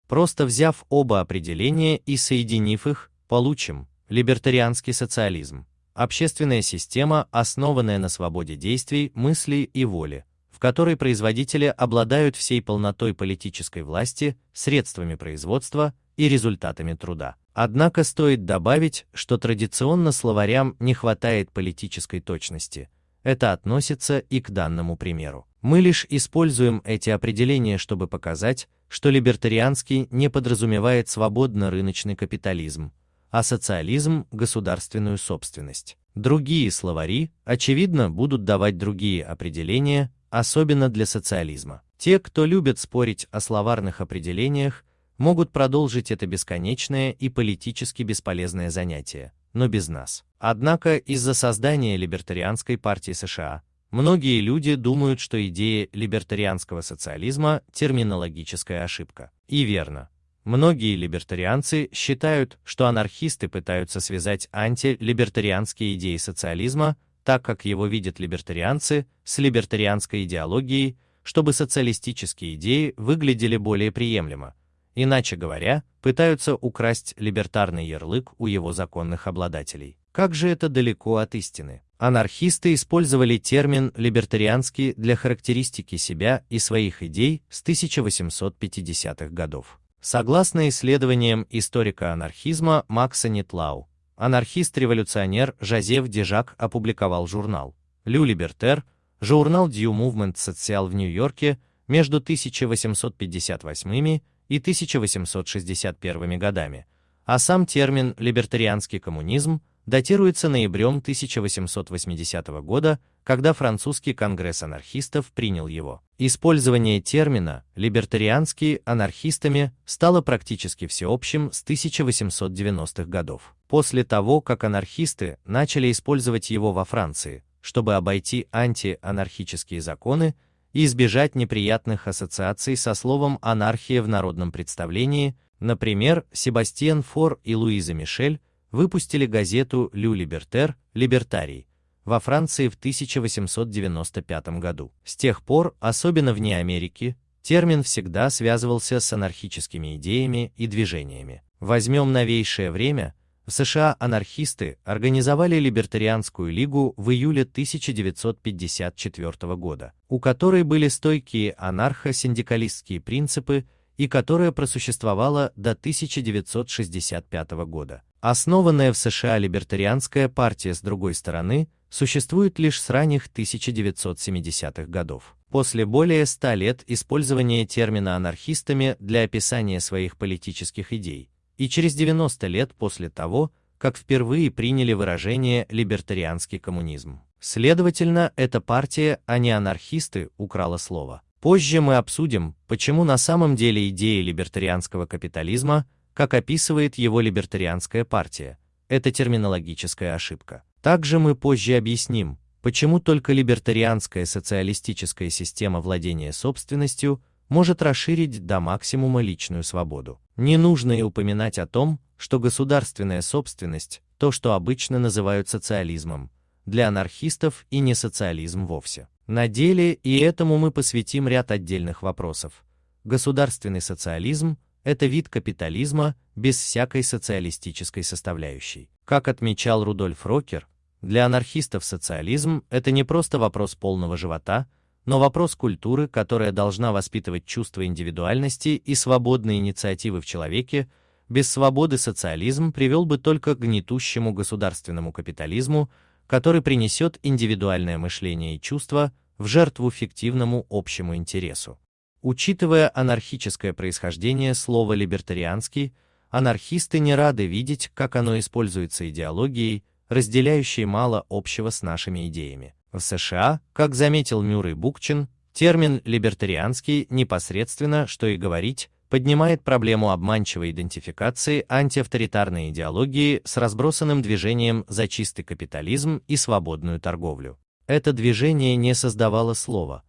Просто взяв оба определения и соединив их, получим либертарианский социализм, общественная система, основанная на свободе действий, мыслей и воли, в которой производители обладают всей полнотой политической власти, средствами производства и результатами труда. Однако стоит добавить, что традиционно словарям не хватает политической точности. Это относится и к данному примеру. Мы лишь используем эти определения, чтобы показать, что либертарианский не подразумевает свободно-рыночный капитализм, а социализм – государственную собственность. Другие словари, очевидно, будут давать другие определения, особенно для социализма. Те, кто любят спорить о словарных определениях, могут продолжить это бесконечное и политически бесполезное занятие, но без нас. Однако из-за создания либертарианской партии США многие люди думают, что идея либертарианского социализма – терминологическая ошибка. И верно. Многие либертарианцы считают, что анархисты пытаются связать антилибертарианские идеи социализма, так как его видят либертарианцы, с либертарианской идеологией, чтобы социалистические идеи выглядели более приемлемо, Иначе говоря, пытаются украсть либертарный ярлык у его законных обладателей. Как же это далеко от истины? Анархисты использовали термин «либертарианский» для характеристики себя и своих идей с 1850-х годов. Согласно исследованиям историка анархизма Макса Нитлау, анархист-революционер Жозеф Дежак опубликовал журнал «Лю Либертер», журнал Дью Movement Social в Нью-Йорке между 1858 и 1861 годами, а сам термин «либертарианский коммунизм» датируется ноябрем 1880 года, когда французский конгресс анархистов принял его. Использование термина «либертарианский» анархистами стало практически всеобщим с 1890-х годов. После того, как анархисты начали использовать его во Франции, чтобы обойти антианархические законы, и избежать неприятных ассоциаций со словом «анархия» в народном представлении, например, Себастьян Фор и Луиза Мишель выпустили газету «Лю Либертер» «Либертарий» во Франции в 1895 году. С тех пор, особенно вне Америки, термин всегда связывался с анархическими идеями и движениями. Возьмем новейшее время – в США анархисты организовали Либертарианскую лигу в июле 1954 года, у которой были стойкие анархо-синдикалистские принципы и которая просуществовала до 1965 года. Основанная в США либертарианская партия с другой стороны существует лишь с ранних 1970-х годов. После более ста лет использования термина анархистами для описания своих политических идей, и через 90 лет после того, как впервые приняли выражение «либертарианский коммунизм». Следовательно, эта партия, а не анархисты, украла слово. Позже мы обсудим, почему на самом деле идея либертарианского капитализма, как описывает его либертарианская партия, это терминологическая ошибка. Также мы позже объясним, почему только либертарианская социалистическая система владения собственностью может расширить до максимума личную свободу. Не нужно и упоминать о том, что государственная собственность, то, что обычно называют социализмом, для анархистов и не социализм вовсе. На деле и этому мы посвятим ряд отдельных вопросов. Государственный социализм – это вид капитализма без всякой социалистической составляющей. Как отмечал Рудольф Рокер, для анархистов социализм – это не просто вопрос полного живота, но вопрос культуры, которая должна воспитывать чувство индивидуальности и свободной инициативы в человеке, без свободы социализм привел бы только к гнетущему государственному капитализму, который принесет индивидуальное мышление и чувство в жертву фиктивному общему интересу. Учитывая анархическое происхождение слова «либертарианский», анархисты не рады видеть, как оно используется идеологией, разделяющей мало общего с нашими идеями. В США, как заметил Мюррей Букчин, термин «либертарианский» непосредственно, что и говорить, поднимает проблему обманчивой идентификации антиавторитарной идеологии с разбросанным движением за чистый капитализм и свободную торговлю. Это движение не создавало слова.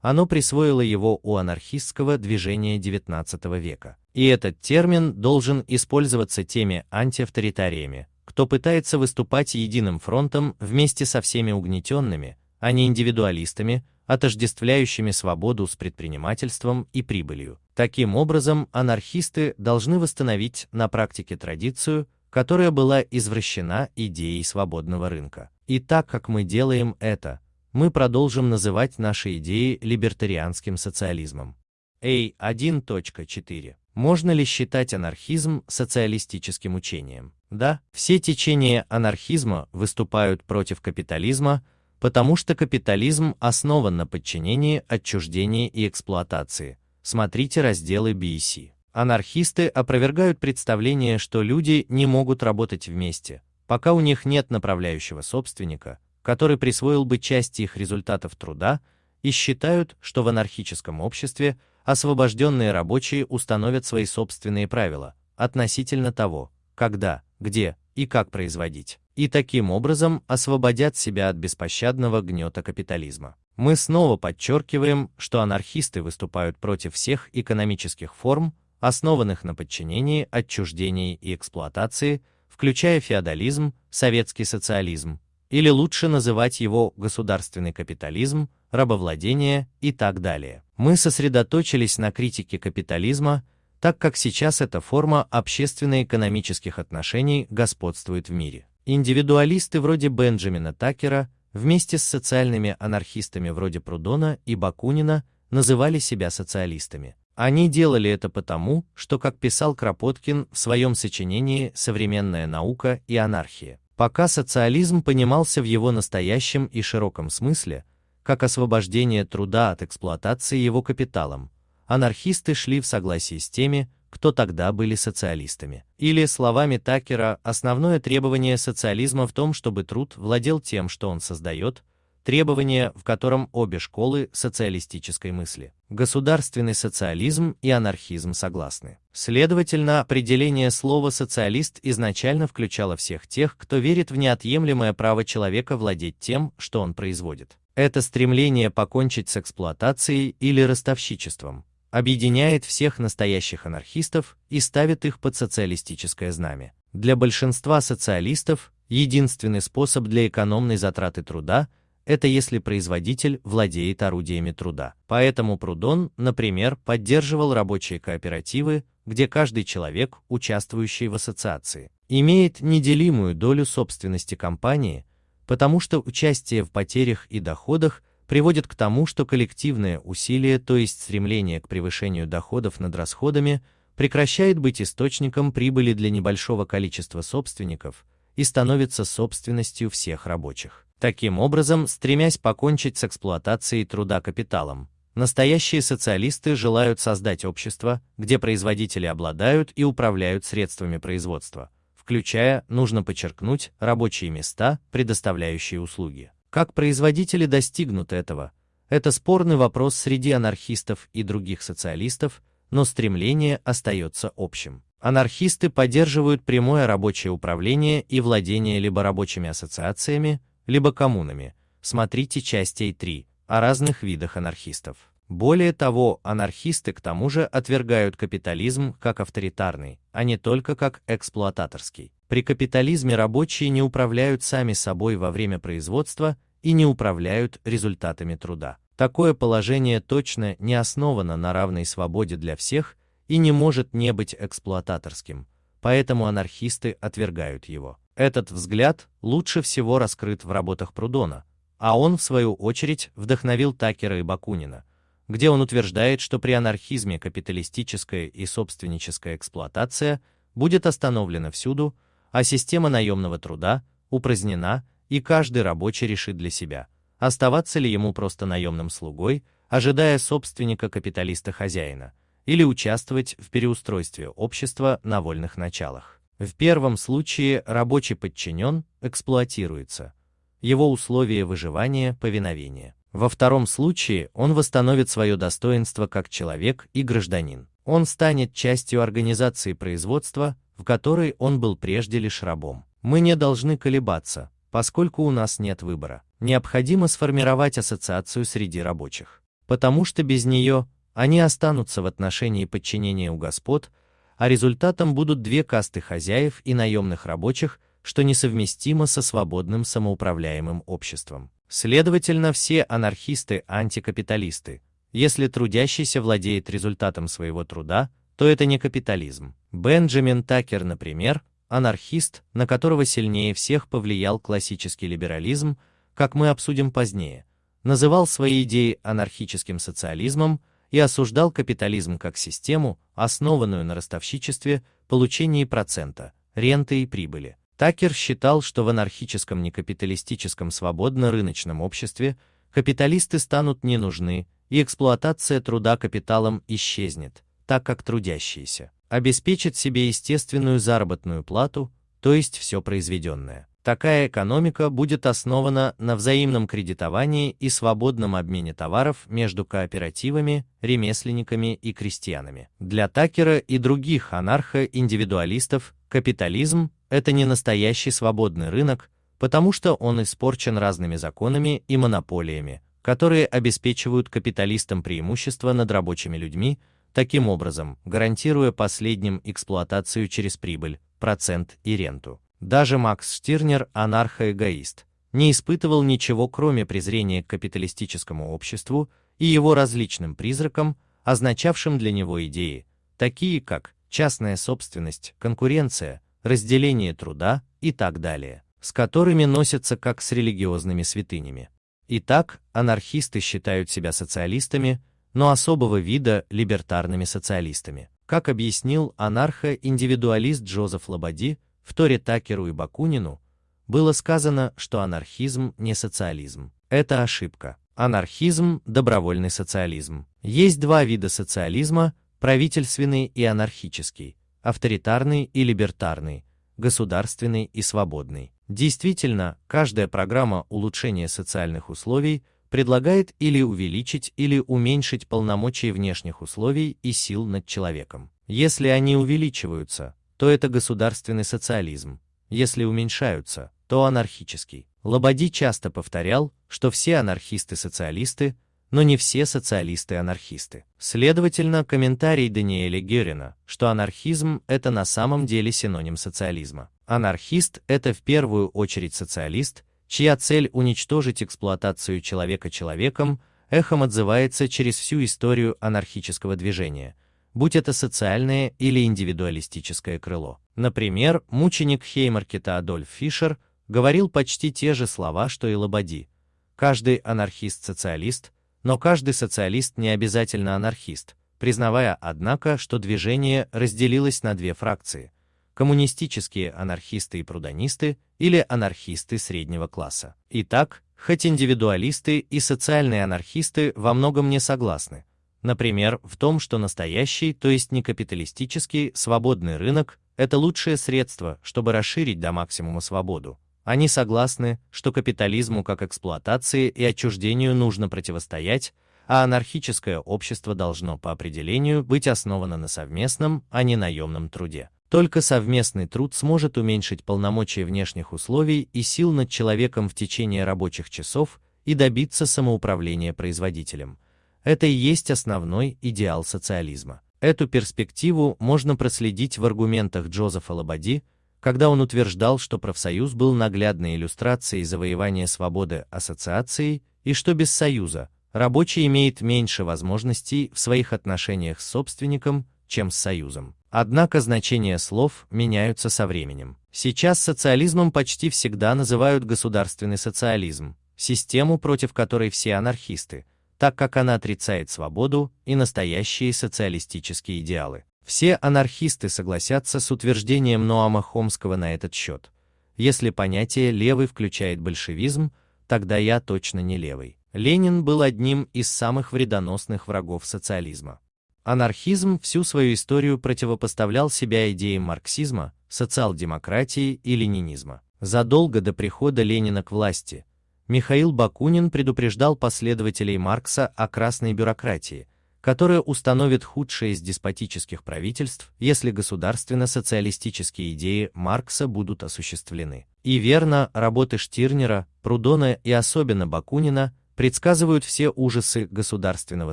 Оно присвоило его у анархистского движения XIX века. И этот термин должен использоваться теми антиавторитариями, кто пытается выступать единым фронтом вместе со всеми угнетенными, а не индивидуалистами, отождествляющими свободу с предпринимательством и прибылью. Таким образом, анархисты должны восстановить на практике традицию, которая была извращена идеей свободного рынка. И так как мы делаем это, мы продолжим называть наши идеи либертарианским социализмом. А 1.4. Можно ли считать анархизм социалистическим учением? Да, все течения анархизма выступают против капитализма, потому что капитализм основан на подчинении, отчуждении и эксплуатации. Смотрите разделы BC. Анархисты опровергают представление, что люди не могут работать вместе, пока у них нет направляющего собственника, который присвоил бы часть их результатов труда, и считают, что в анархическом обществе освобожденные рабочие установят свои собственные правила относительно того, когда, где и как производить, и таким образом освободят себя от беспощадного гнета капитализма. Мы снова подчеркиваем, что анархисты выступают против всех экономических форм, основанных на подчинении, отчуждении и эксплуатации, включая феодализм, советский социализм, или лучше называть его государственный капитализм, рабовладение и так далее. Мы сосредоточились на критике капитализма, так как сейчас эта форма общественно-экономических отношений господствует в мире. Индивидуалисты вроде Бенджамина Такера вместе с социальными анархистами вроде Прудона и Бакунина называли себя социалистами. Они делали это потому, что, как писал Кропоткин в своем сочинении «Современная наука и анархия», пока социализм понимался в его настоящем и широком смысле, как освобождение труда от эксплуатации его капиталом, анархисты шли в согласии с теми, кто тогда были социалистами. Или, словами Такера, основное требование социализма в том, чтобы труд владел тем, что он создает, требование, в котором обе школы социалистической мысли, государственный социализм и анархизм согласны. Следовательно, определение слова «социалист» изначально включало всех тех, кто верит в неотъемлемое право человека владеть тем, что он производит. Это стремление покончить с эксплуатацией или ростовщичеством, объединяет всех настоящих анархистов и ставит их под социалистическое знамя. Для большинства социалистов единственный способ для экономной затраты труда – это если производитель владеет орудиями труда. Поэтому Прудон, например, поддерживал рабочие кооперативы, где каждый человек, участвующий в ассоциации, имеет неделимую долю собственности компании – потому что участие в потерях и доходах приводит к тому, что коллективное усилие, то есть стремление к превышению доходов над расходами, прекращает быть источником прибыли для небольшого количества собственников и становится собственностью всех рабочих. Таким образом, стремясь покончить с эксплуатацией труда капиталом, настоящие социалисты желают создать общество, где производители обладают и управляют средствами производства, включая, нужно подчеркнуть, рабочие места, предоставляющие услуги. Как производители достигнут этого? Это спорный вопрос среди анархистов и других социалистов, но стремление остается общим. Анархисты поддерживают прямое рабочее управление и владение либо рабочими ассоциациями, либо коммунами. Смотрите часть А3 о разных видах анархистов. Более того, анархисты к тому же отвергают капитализм как авторитарный, а не только как эксплуататорский. При капитализме рабочие не управляют сами собой во время производства и не управляют результатами труда. Такое положение точно не основано на равной свободе для всех и не может не быть эксплуататорским, поэтому анархисты отвергают его. Этот взгляд лучше всего раскрыт в работах Прудона, а он, в свою очередь, вдохновил Такера и Бакунина – где он утверждает, что при анархизме капиталистическая и собственническая эксплуатация будет остановлена всюду, а система наемного труда упразднена, и каждый рабочий решит для себя, оставаться ли ему просто наемным слугой, ожидая собственника капиталиста-хозяина, или участвовать в переустройстве общества на вольных началах. В первом случае рабочий подчинен, эксплуатируется, его условия выживания, повиновения. Во втором случае он восстановит свое достоинство как человек и гражданин. Он станет частью организации производства, в которой он был прежде лишь рабом. Мы не должны колебаться, поскольку у нас нет выбора. Необходимо сформировать ассоциацию среди рабочих. Потому что без нее они останутся в отношении подчинения у господ, а результатом будут две касты хозяев и наемных рабочих, что несовместимо со свободным самоуправляемым обществом. Следовательно, все анархисты – антикапиталисты. Если трудящийся владеет результатом своего труда, то это не капитализм. Бенджамин Такер, например, анархист, на которого сильнее всех повлиял классический либерализм, как мы обсудим позднее, называл свои идеи анархическим социализмом и осуждал капитализм как систему, основанную на ростовщичестве, получении процента, ренты и прибыли. Такер считал, что в анархическом некапиталистическом свободно-рыночном обществе капиталисты станут не нужны, и эксплуатация труда капиталом исчезнет, так как трудящиеся обеспечат себе естественную заработную плату, то есть все произведенное. Такая экономика будет основана на взаимном кредитовании и свободном обмене товаров между кооперативами, ремесленниками и крестьянами. Для Такера и других анархо-индивидуалистов капитализм это не настоящий свободный рынок, потому что он испорчен разными законами и монополиями, которые обеспечивают капиталистам преимущество над рабочими людьми, таким образом гарантируя последним эксплуатацию через прибыль, процент и ренту. Даже Макс Штирнер, анархоэгоист, не испытывал ничего кроме презрения к капиталистическому обществу и его различным призракам, означавшим для него идеи, такие как частная собственность, конкуренция, разделение труда и так далее, с которыми носятся как с религиозными святынями. Итак, анархисты считают себя социалистами, но особого вида либертарными социалистами. Как объяснил анархо-индивидуалист Джозеф Лободи в Торе Такеру и Бакунину, было сказано, что анархизм не социализм. Это ошибка. Анархизм – добровольный социализм. Есть два вида социализма – правительственный и анархический авторитарный и либертарный, государственный и свободный. Действительно, каждая программа улучшения социальных условий предлагает или увеличить или уменьшить полномочия внешних условий и сил над человеком. Если они увеличиваются, то это государственный социализм, если уменьшаются, то анархический. Лободи часто повторял, что все анархисты-социалисты но не все социалисты-анархисты. Следовательно, комментарий Даниэля Герина, что анархизм – это на самом деле синоним социализма. Анархист – это в первую очередь социалист, чья цель уничтожить эксплуатацию человека человеком, эхом отзывается через всю историю анархического движения, будь это социальное или индивидуалистическое крыло. Например, мученик Хеймаркета Адольф Фишер говорил почти те же слова, что и Лободи. Каждый анархист-социалист – но каждый социалист не обязательно анархист, признавая, однако, что движение разделилось на две фракции – коммунистические анархисты и прудонисты или анархисты среднего класса. Итак, хоть индивидуалисты и социальные анархисты во многом не согласны, например, в том, что настоящий, то есть не капиталистический, свободный рынок – это лучшее средство, чтобы расширить до максимума свободу, они согласны, что капитализму как эксплуатации и отчуждению нужно противостоять, а анархическое общество должно по определению быть основано на совместном, а не наемном труде. Только совместный труд сможет уменьшить полномочия внешних условий и сил над человеком в течение рабочих часов и добиться самоуправления производителем. Это и есть основной идеал социализма. Эту перспективу можно проследить в аргументах Джозефа Лободи, когда он утверждал, что профсоюз был наглядной иллюстрацией завоевания свободы ассоциации и что без союза рабочий имеет меньше возможностей в своих отношениях с собственником, чем с союзом. Однако значения слов меняются со временем. Сейчас социализмом почти всегда называют государственный социализм, систему, против которой все анархисты, так как она отрицает свободу и настоящие социалистические идеалы. Все анархисты согласятся с утверждением Ноама Хомского на этот счет. Если понятие «левый» включает большевизм, тогда я точно не левый. Ленин был одним из самых вредоносных врагов социализма. Анархизм всю свою историю противопоставлял себя идеям марксизма, социал-демократии и ленинизма. Задолго до прихода Ленина к власти, Михаил Бакунин предупреждал последователей Маркса о красной бюрократии, которая установит худшее из деспотических правительств, если государственно-социалистические идеи Маркса будут осуществлены. И верно, работы Штирнера, Прудона и особенно Бакунина предсказывают все ужасы государственного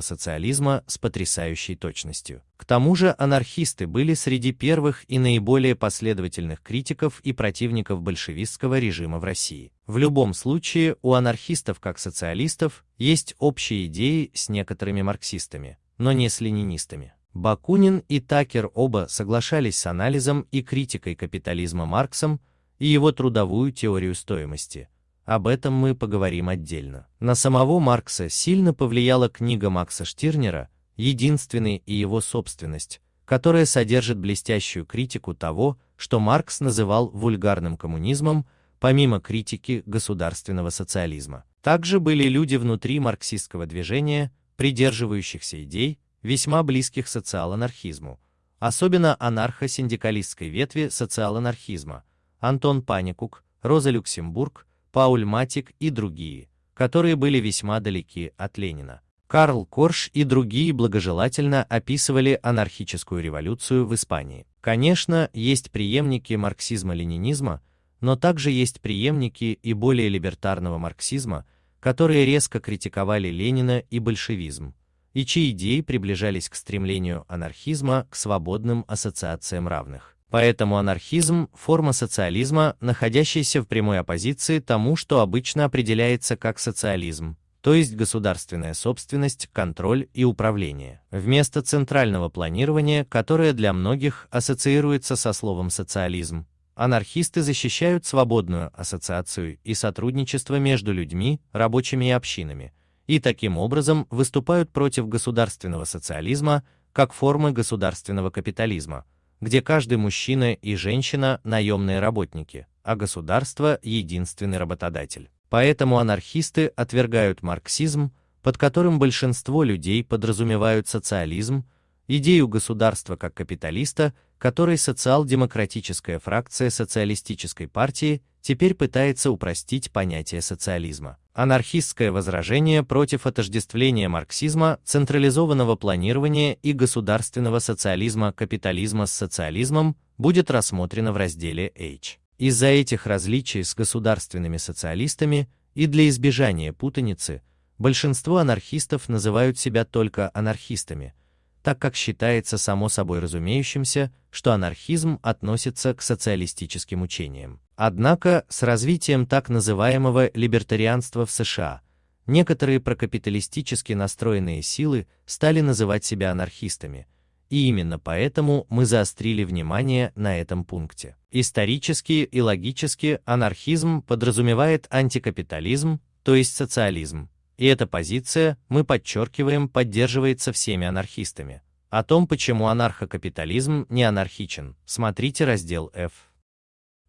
социализма с потрясающей точностью. К тому же анархисты были среди первых и наиболее последовательных критиков и противников большевистского режима в России. В любом случае, у анархистов как социалистов есть общие идеи с некоторыми марксистами, но не с ленинистами. Бакунин и Такер оба соглашались с анализом и критикой капитализма Марксом и его трудовую теорию стоимости – об этом мы поговорим отдельно. На самого Маркса сильно повлияла книга Макса Штирнера «Единственный и его собственность», которая содержит блестящую критику того, что Маркс называл вульгарным коммунизмом, помимо критики государственного социализма. Также были люди внутри марксистского движения, придерживающихся идей, весьма близких социал-анархизму, особенно анархо-синдикалистской ветви социал-анархизма, Антон Паникук, Роза Люксембург, Пауль Матик и другие, которые были весьма далеки от Ленина. Карл Корш и другие благожелательно описывали анархическую революцию в Испании. Конечно, есть преемники марксизма-ленинизма, но также есть преемники и более либертарного марксизма, которые резко критиковали Ленина и большевизм, и чьи идеи приближались к стремлению анархизма к свободным ассоциациям равных. Поэтому анархизм – форма социализма, находящаяся в прямой оппозиции тому, что обычно определяется как социализм, то есть государственная собственность, контроль и управление. Вместо центрального планирования, которое для многих ассоциируется со словом социализм, анархисты защищают свободную ассоциацию и сотрудничество между людьми, рабочими и общинами, и таким образом выступают против государственного социализма как формы государственного капитализма – где каждый мужчина и женщина – наемные работники, а государство – единственный работодатель. Поэтому анархисты отвергают марксизм, под которым большинство людей подразумевают социализм, идею государства как капиталиста, которой социал-демократическая фракция социалистической партии теперь пытается упростить понятие социализма. Анархистское возражение против отождествления марксизма, централизованного планирования и государственного социализма капитализма с социализмом будет рассмотрено в разделе H. Из-за этих различий с государственными социалистами и для избежания путаницы, большинство анархистов называют себя только анархистами, так как считается само собой разумеющимся, что анархизм относится к социалистическим учениям. Однако с развитием так называемого либертарианства в США некоторые прокапиталистически настроенные силы стали называть себя анархистами, и именно поэтому мы заострили внимание на этом пункте. Исторически и логически анархизм подразумевает антикапитализм, то есть социализм, и эта позиция, мы подчеркиваем, поддерживается всеми анархистами. О том, почему анархокапитализм не анархичен, смотрите раздел F.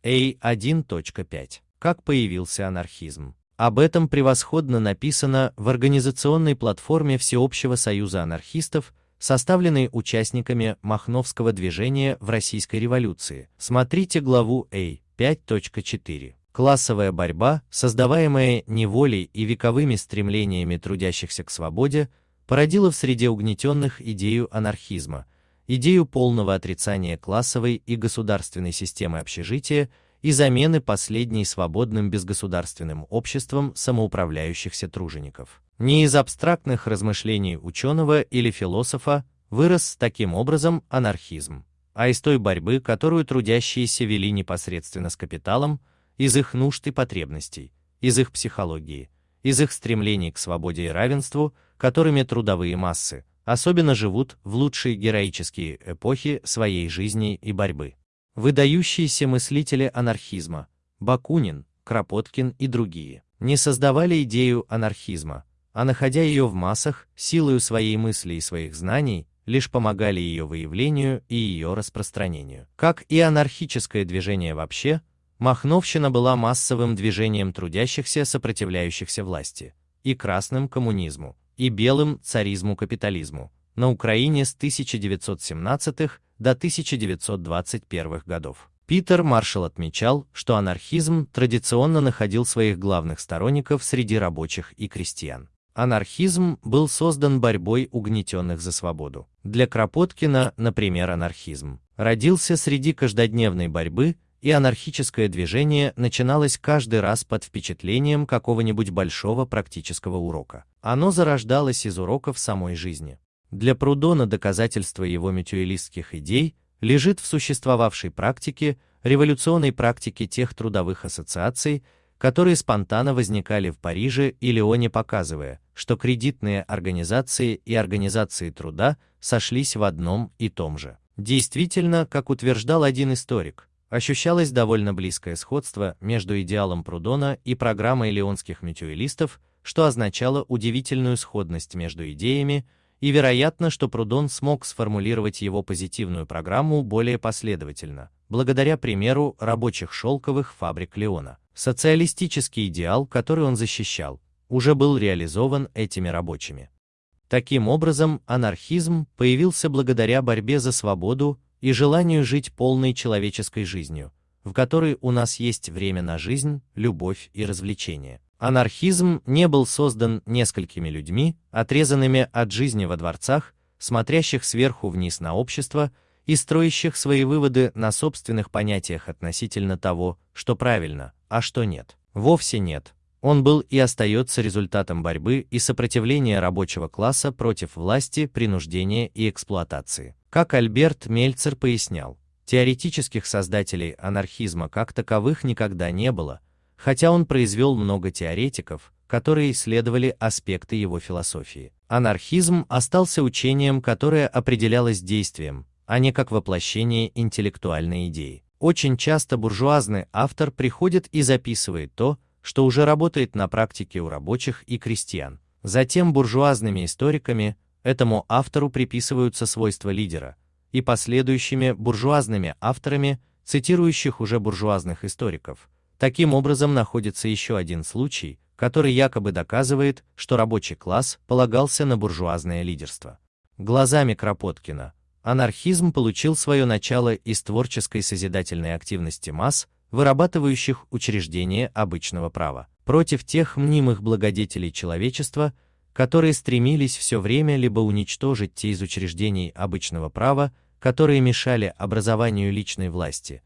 A1.5. Как появился анархизм? Об этом превосходно написано в организационной платформе Всеобщего союза анархистов, составленной участниками Махновского движения в Российской революции. Смотрите главу A 5.4. Классовая борьба, создаваемая неволей и вековыми стремлениями трудящихся к свободе, породила в среде угнетенных идею анархизма, идею полного отрицания классовой и государственной системы общежития и замены последней свободным безгосударственным обществом самоуправляющихся тружеников. Не из абстрактных размышлений ученого или философа вырос таким образом анархизм, а из той борьбы, которую трудящиеся вели непосредственно с капиталом, из их нужд и потребностей, из их психологии, из их стремлений к свободе и равенству, которыми трудовые массы, особенно живут в лучшие героические эпохи своей жизни и борьбы. Выдающиеся мыслители анархизма Бакунин, Кропоткин и другие не создавали идею анархизма, а находя ее в массах, силою своей мысли и своих знаний, лишь помогали ее выявлению и ее распространению. Как и анархическое движение вообще, Махновщина была массовым движением трудящихся, сопротивляющихся власти, и красным коммунизму, и белым царизму-капитализму на Украине с 1917 до 1921 годов. Питер Маршалл отмечал, что анархизм традиционно находил своих главных сторонников среди рабочих и крестьян. Анархизм был создан борьбой угнетенных за свободу. Для Кропоткина, например, анархизм родился среди каждодневной борьбы, и анархическое движение начиналось каждый раз под впечатлением какого-нибудь большого практического урока. Оно зарождалось из уроков самой жизни. Для Прудона доказательство его мютуалистских идей лежит в существовавшей практике, революционной практике тех трудовых ассоциаций, которые спонтанно возникали в Париже и Лионе, показывая, что кредитные организации и организации труда сошлись в одном и том же. Действительно, как утверждал один историк, ощущалось довольно близкое сходство между идеалом Прудона и программой леонских мютуалистов, что означало удивительную сходность между идеями, и вероятно, что Прудон смог сформулировать его позитивную программу более последовательно, благодаря примеру рабочих шелковых фабрик Леона. Социалистический идеал, который он защищал, уже был реализован этими рабочими. Таким образом, анархизм появился благодаря борьбе за свободу и желанию жить полной человеческой жизнью, в которой у нас есть время на жизнь, любовь и развлечения. Анархизм не был создан несколькими людьми, отрезанными от жизни во дворцах, смотрящих сверху вниз на общество и строящих свои выводы на собственных понятиях относительно того, что правильно, а что нет. Вовсе нет. Он был и остается результатом борьбы и сопротивления рабочего класса против власти, принуждения и эксплуатации. Как Альберт Мельцер пояснял, теоретических создателей анархизма как таковых никогда не было – хотя он произвел много теоретиков, которые исследовали аспекты его философии. Анархизм остался учением, которое определялось действием, а не как воплощение интеллектуальной идеи. Очень часто буржуазный автор приходит и записывает то, что уже работает на практике у рабочих и крестьян. Затем буржуазными историками этому автору приписываются свойства лидера, и последующими буржуазными авторами, цитирующих уже буржуазных историков, Таким образом находится еще один случай, который якобы доказывает, что рабочий класс полагался на буржуазное лидерство. Глазами Кропоткина. Анархизм получил свое начало из творческой созидательной активности масс, вырабатывающих учреждения обычного права, против тех мнимых благодетелей человечества, которые стремились все время либо уничтожить те из учреждений обычного права, которые мешали образованию личной власти,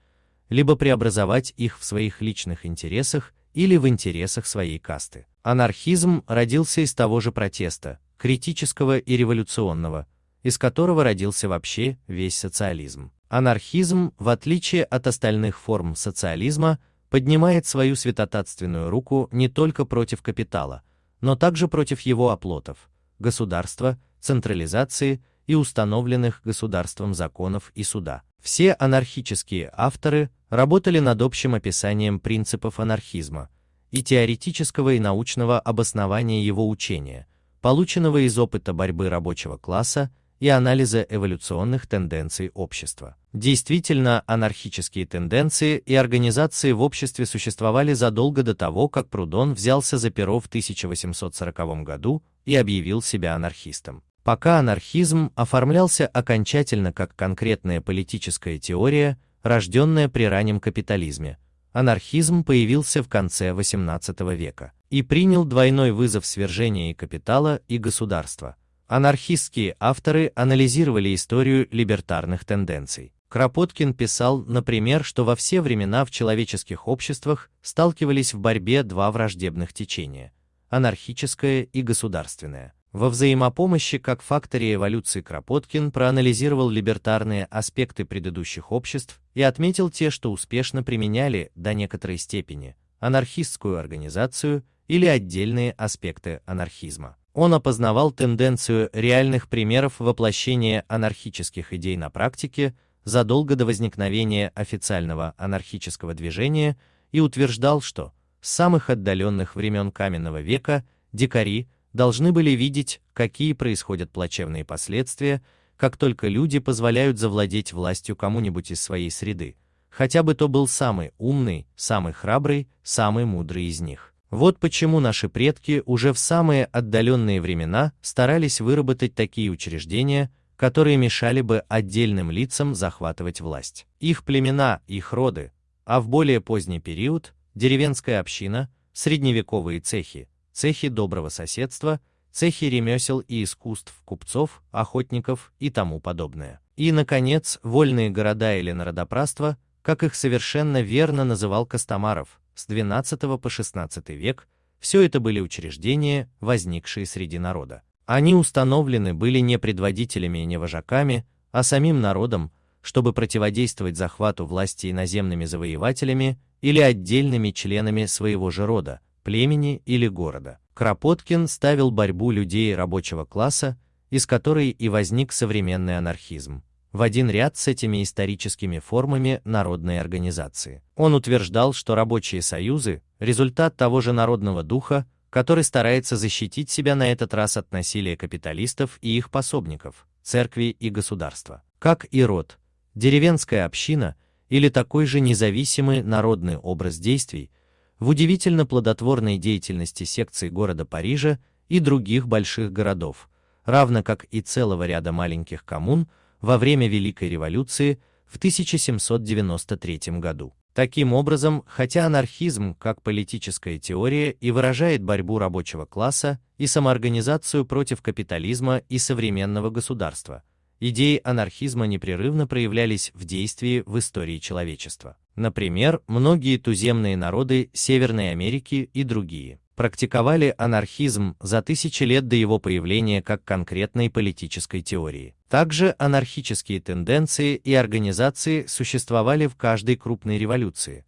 либо преобразовать их в своих личных интересах или в интересах своей касты. Анархизм родился из того же протеста, критического и революционного, из которого родился вообще весь социализм. Анархизм, в отличие от остальных форм социализма, поднимает свою святотатственную руку не только против капитала, но также против его оплотов, государства, централизации и установленных государством законов и суда. Все анархические авторы работали над общим описанием принципов анархизма и теоретического и научного обоснования его учения, полученного из опыта борьбы рабочего класса и анализа эволюционных тенденций общества. Действительно, анархические тенденции и организации в обществе существовали задолго до того, как Прудон взялся за перо в 1840 году и объявил себя анархистом. Пока анархизм оформлялся окончательно как конкретная политическая теория, рожденная при раннем капитализме, анархизм появился в конце XVIII века и принял двойной вызов свержения и капитала, и государства. Анархистские авторы анализировали историю либертарных тенденций. Кропоткин писал, например, что во все времена в человеческих обществах сталкивались в борьбе два враждебных течения – анархическое и государственное. Во взаимопомощи как факторе эволюции Кропоткин проанализировал либертарные аспекты предыдущих обществ и отметил те, что успешно применяли до некоторой степени анархистскую организацию или отдельные аспекты анархизма. Он опознавал тенденцию реальных примеров воплощения анархических идей на практике задолго до возникновения официального анархического движения и утверждал, что с самых отдаленных времен каменного века дикари – должны были видеть, какие происходят плачевные последствия, как только люди позволяют завладеть властью кому-нибудь из своей среды, хотя бы то был самый умный, самый храбрый, самый мудрый из них. Вот почему наши предки уже в самые отдаленные времена старались выработать такие учреждения, которые мешали бы отдельным лицам захватывать власть. Их племена, их роды, а в более поздний период деревенская община, средневековые цехи, цехи доброго соседства, цехи ремесел и искусств купцов, охотников и тому подобное. И, наконец, вольные города или народопраства, как их совершенно верно называл Костомаров, с XII по XVI век, все это были учреждения, возникшие среди народа. Они установлены были не предводителями и не вожаками, а самим народом, чтобы противодействовать захвату власти иноземными завоевателями или отдельными членами своего же рода, племени или города. Кропоткин ставил борьбу людей рабочего класса, из которой и возник современный анархизм, в один ряд с этими историческими формами народной организации. Он утверждал, что рабочие союзы – результат того же народного духа, который старается защитить себя на этот раз от насилия капиталистов и их пособников, церкви и государства. Как и род, деревенская община или такой же независимый народный образ действий в удивительно плодотворной деятельности секций города Парижа и других больших городов, равно как и целого ряда маленьких коммун во время Великой революции в 1793 году. Таким образом, хотя анархизм как политическая теория и выражает борьбу рабочего класса и самоорганизацию против капитализма и современного государства, идеи анархизма непрерывно проявлялись в действии в истории человечества. Например, многие туземные народы Северной Америки и другие практиковали анархизм за тысячи лет до его появления как конкретной политической теории. Также анархические тенденции и организации существовали в каждой крупной революции.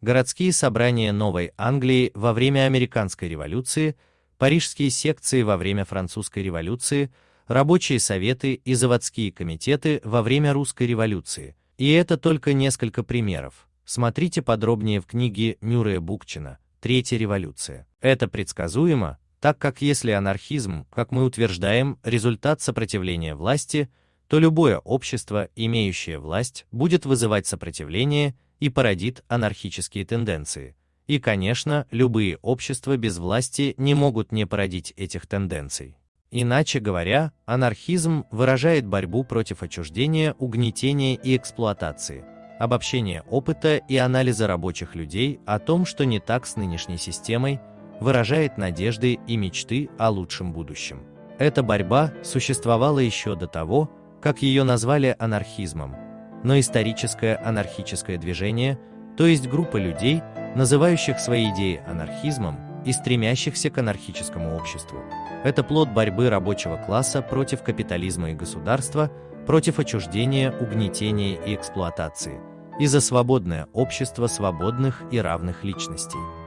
Городские собрания Новой Англии во время Американской революции, парижские секции во время Французской революции – рабочие советы и заводские комитеты во время русской революции. И это только несколько примеров. Смотрите подробнее в книге Мюррея Букчина «Третья революция». Это предсказуемо, так как если анархизм, как мы утверждаем, результат сопротивления власти, то любое общество, имеющее власть, будет вызывать сопротивление и породит анархические тенденции. И, конечно, любые общества без власти не могут не породить этих тенденций. Иначе говоря, анархизм выражает борьбу против отчуждения, угнетения и эксплуатации, обобщение опыта и анализа рабочих людей о том, что не так с нынешней системой, выражает надежды и мечты о лучшем будущем. Эта борьба существовала еще до того, как ее назвали анархизмом, но историческое анархическое движение, то есть группа людей, называющих свои идеи анархизмом, и стремящихся к анархическому обществу. Это плод борьбы рабочего класса против капитализма и государства, против отчуждения, угнетения и эксплуатации, и за свободное общество свободных и равных личностей.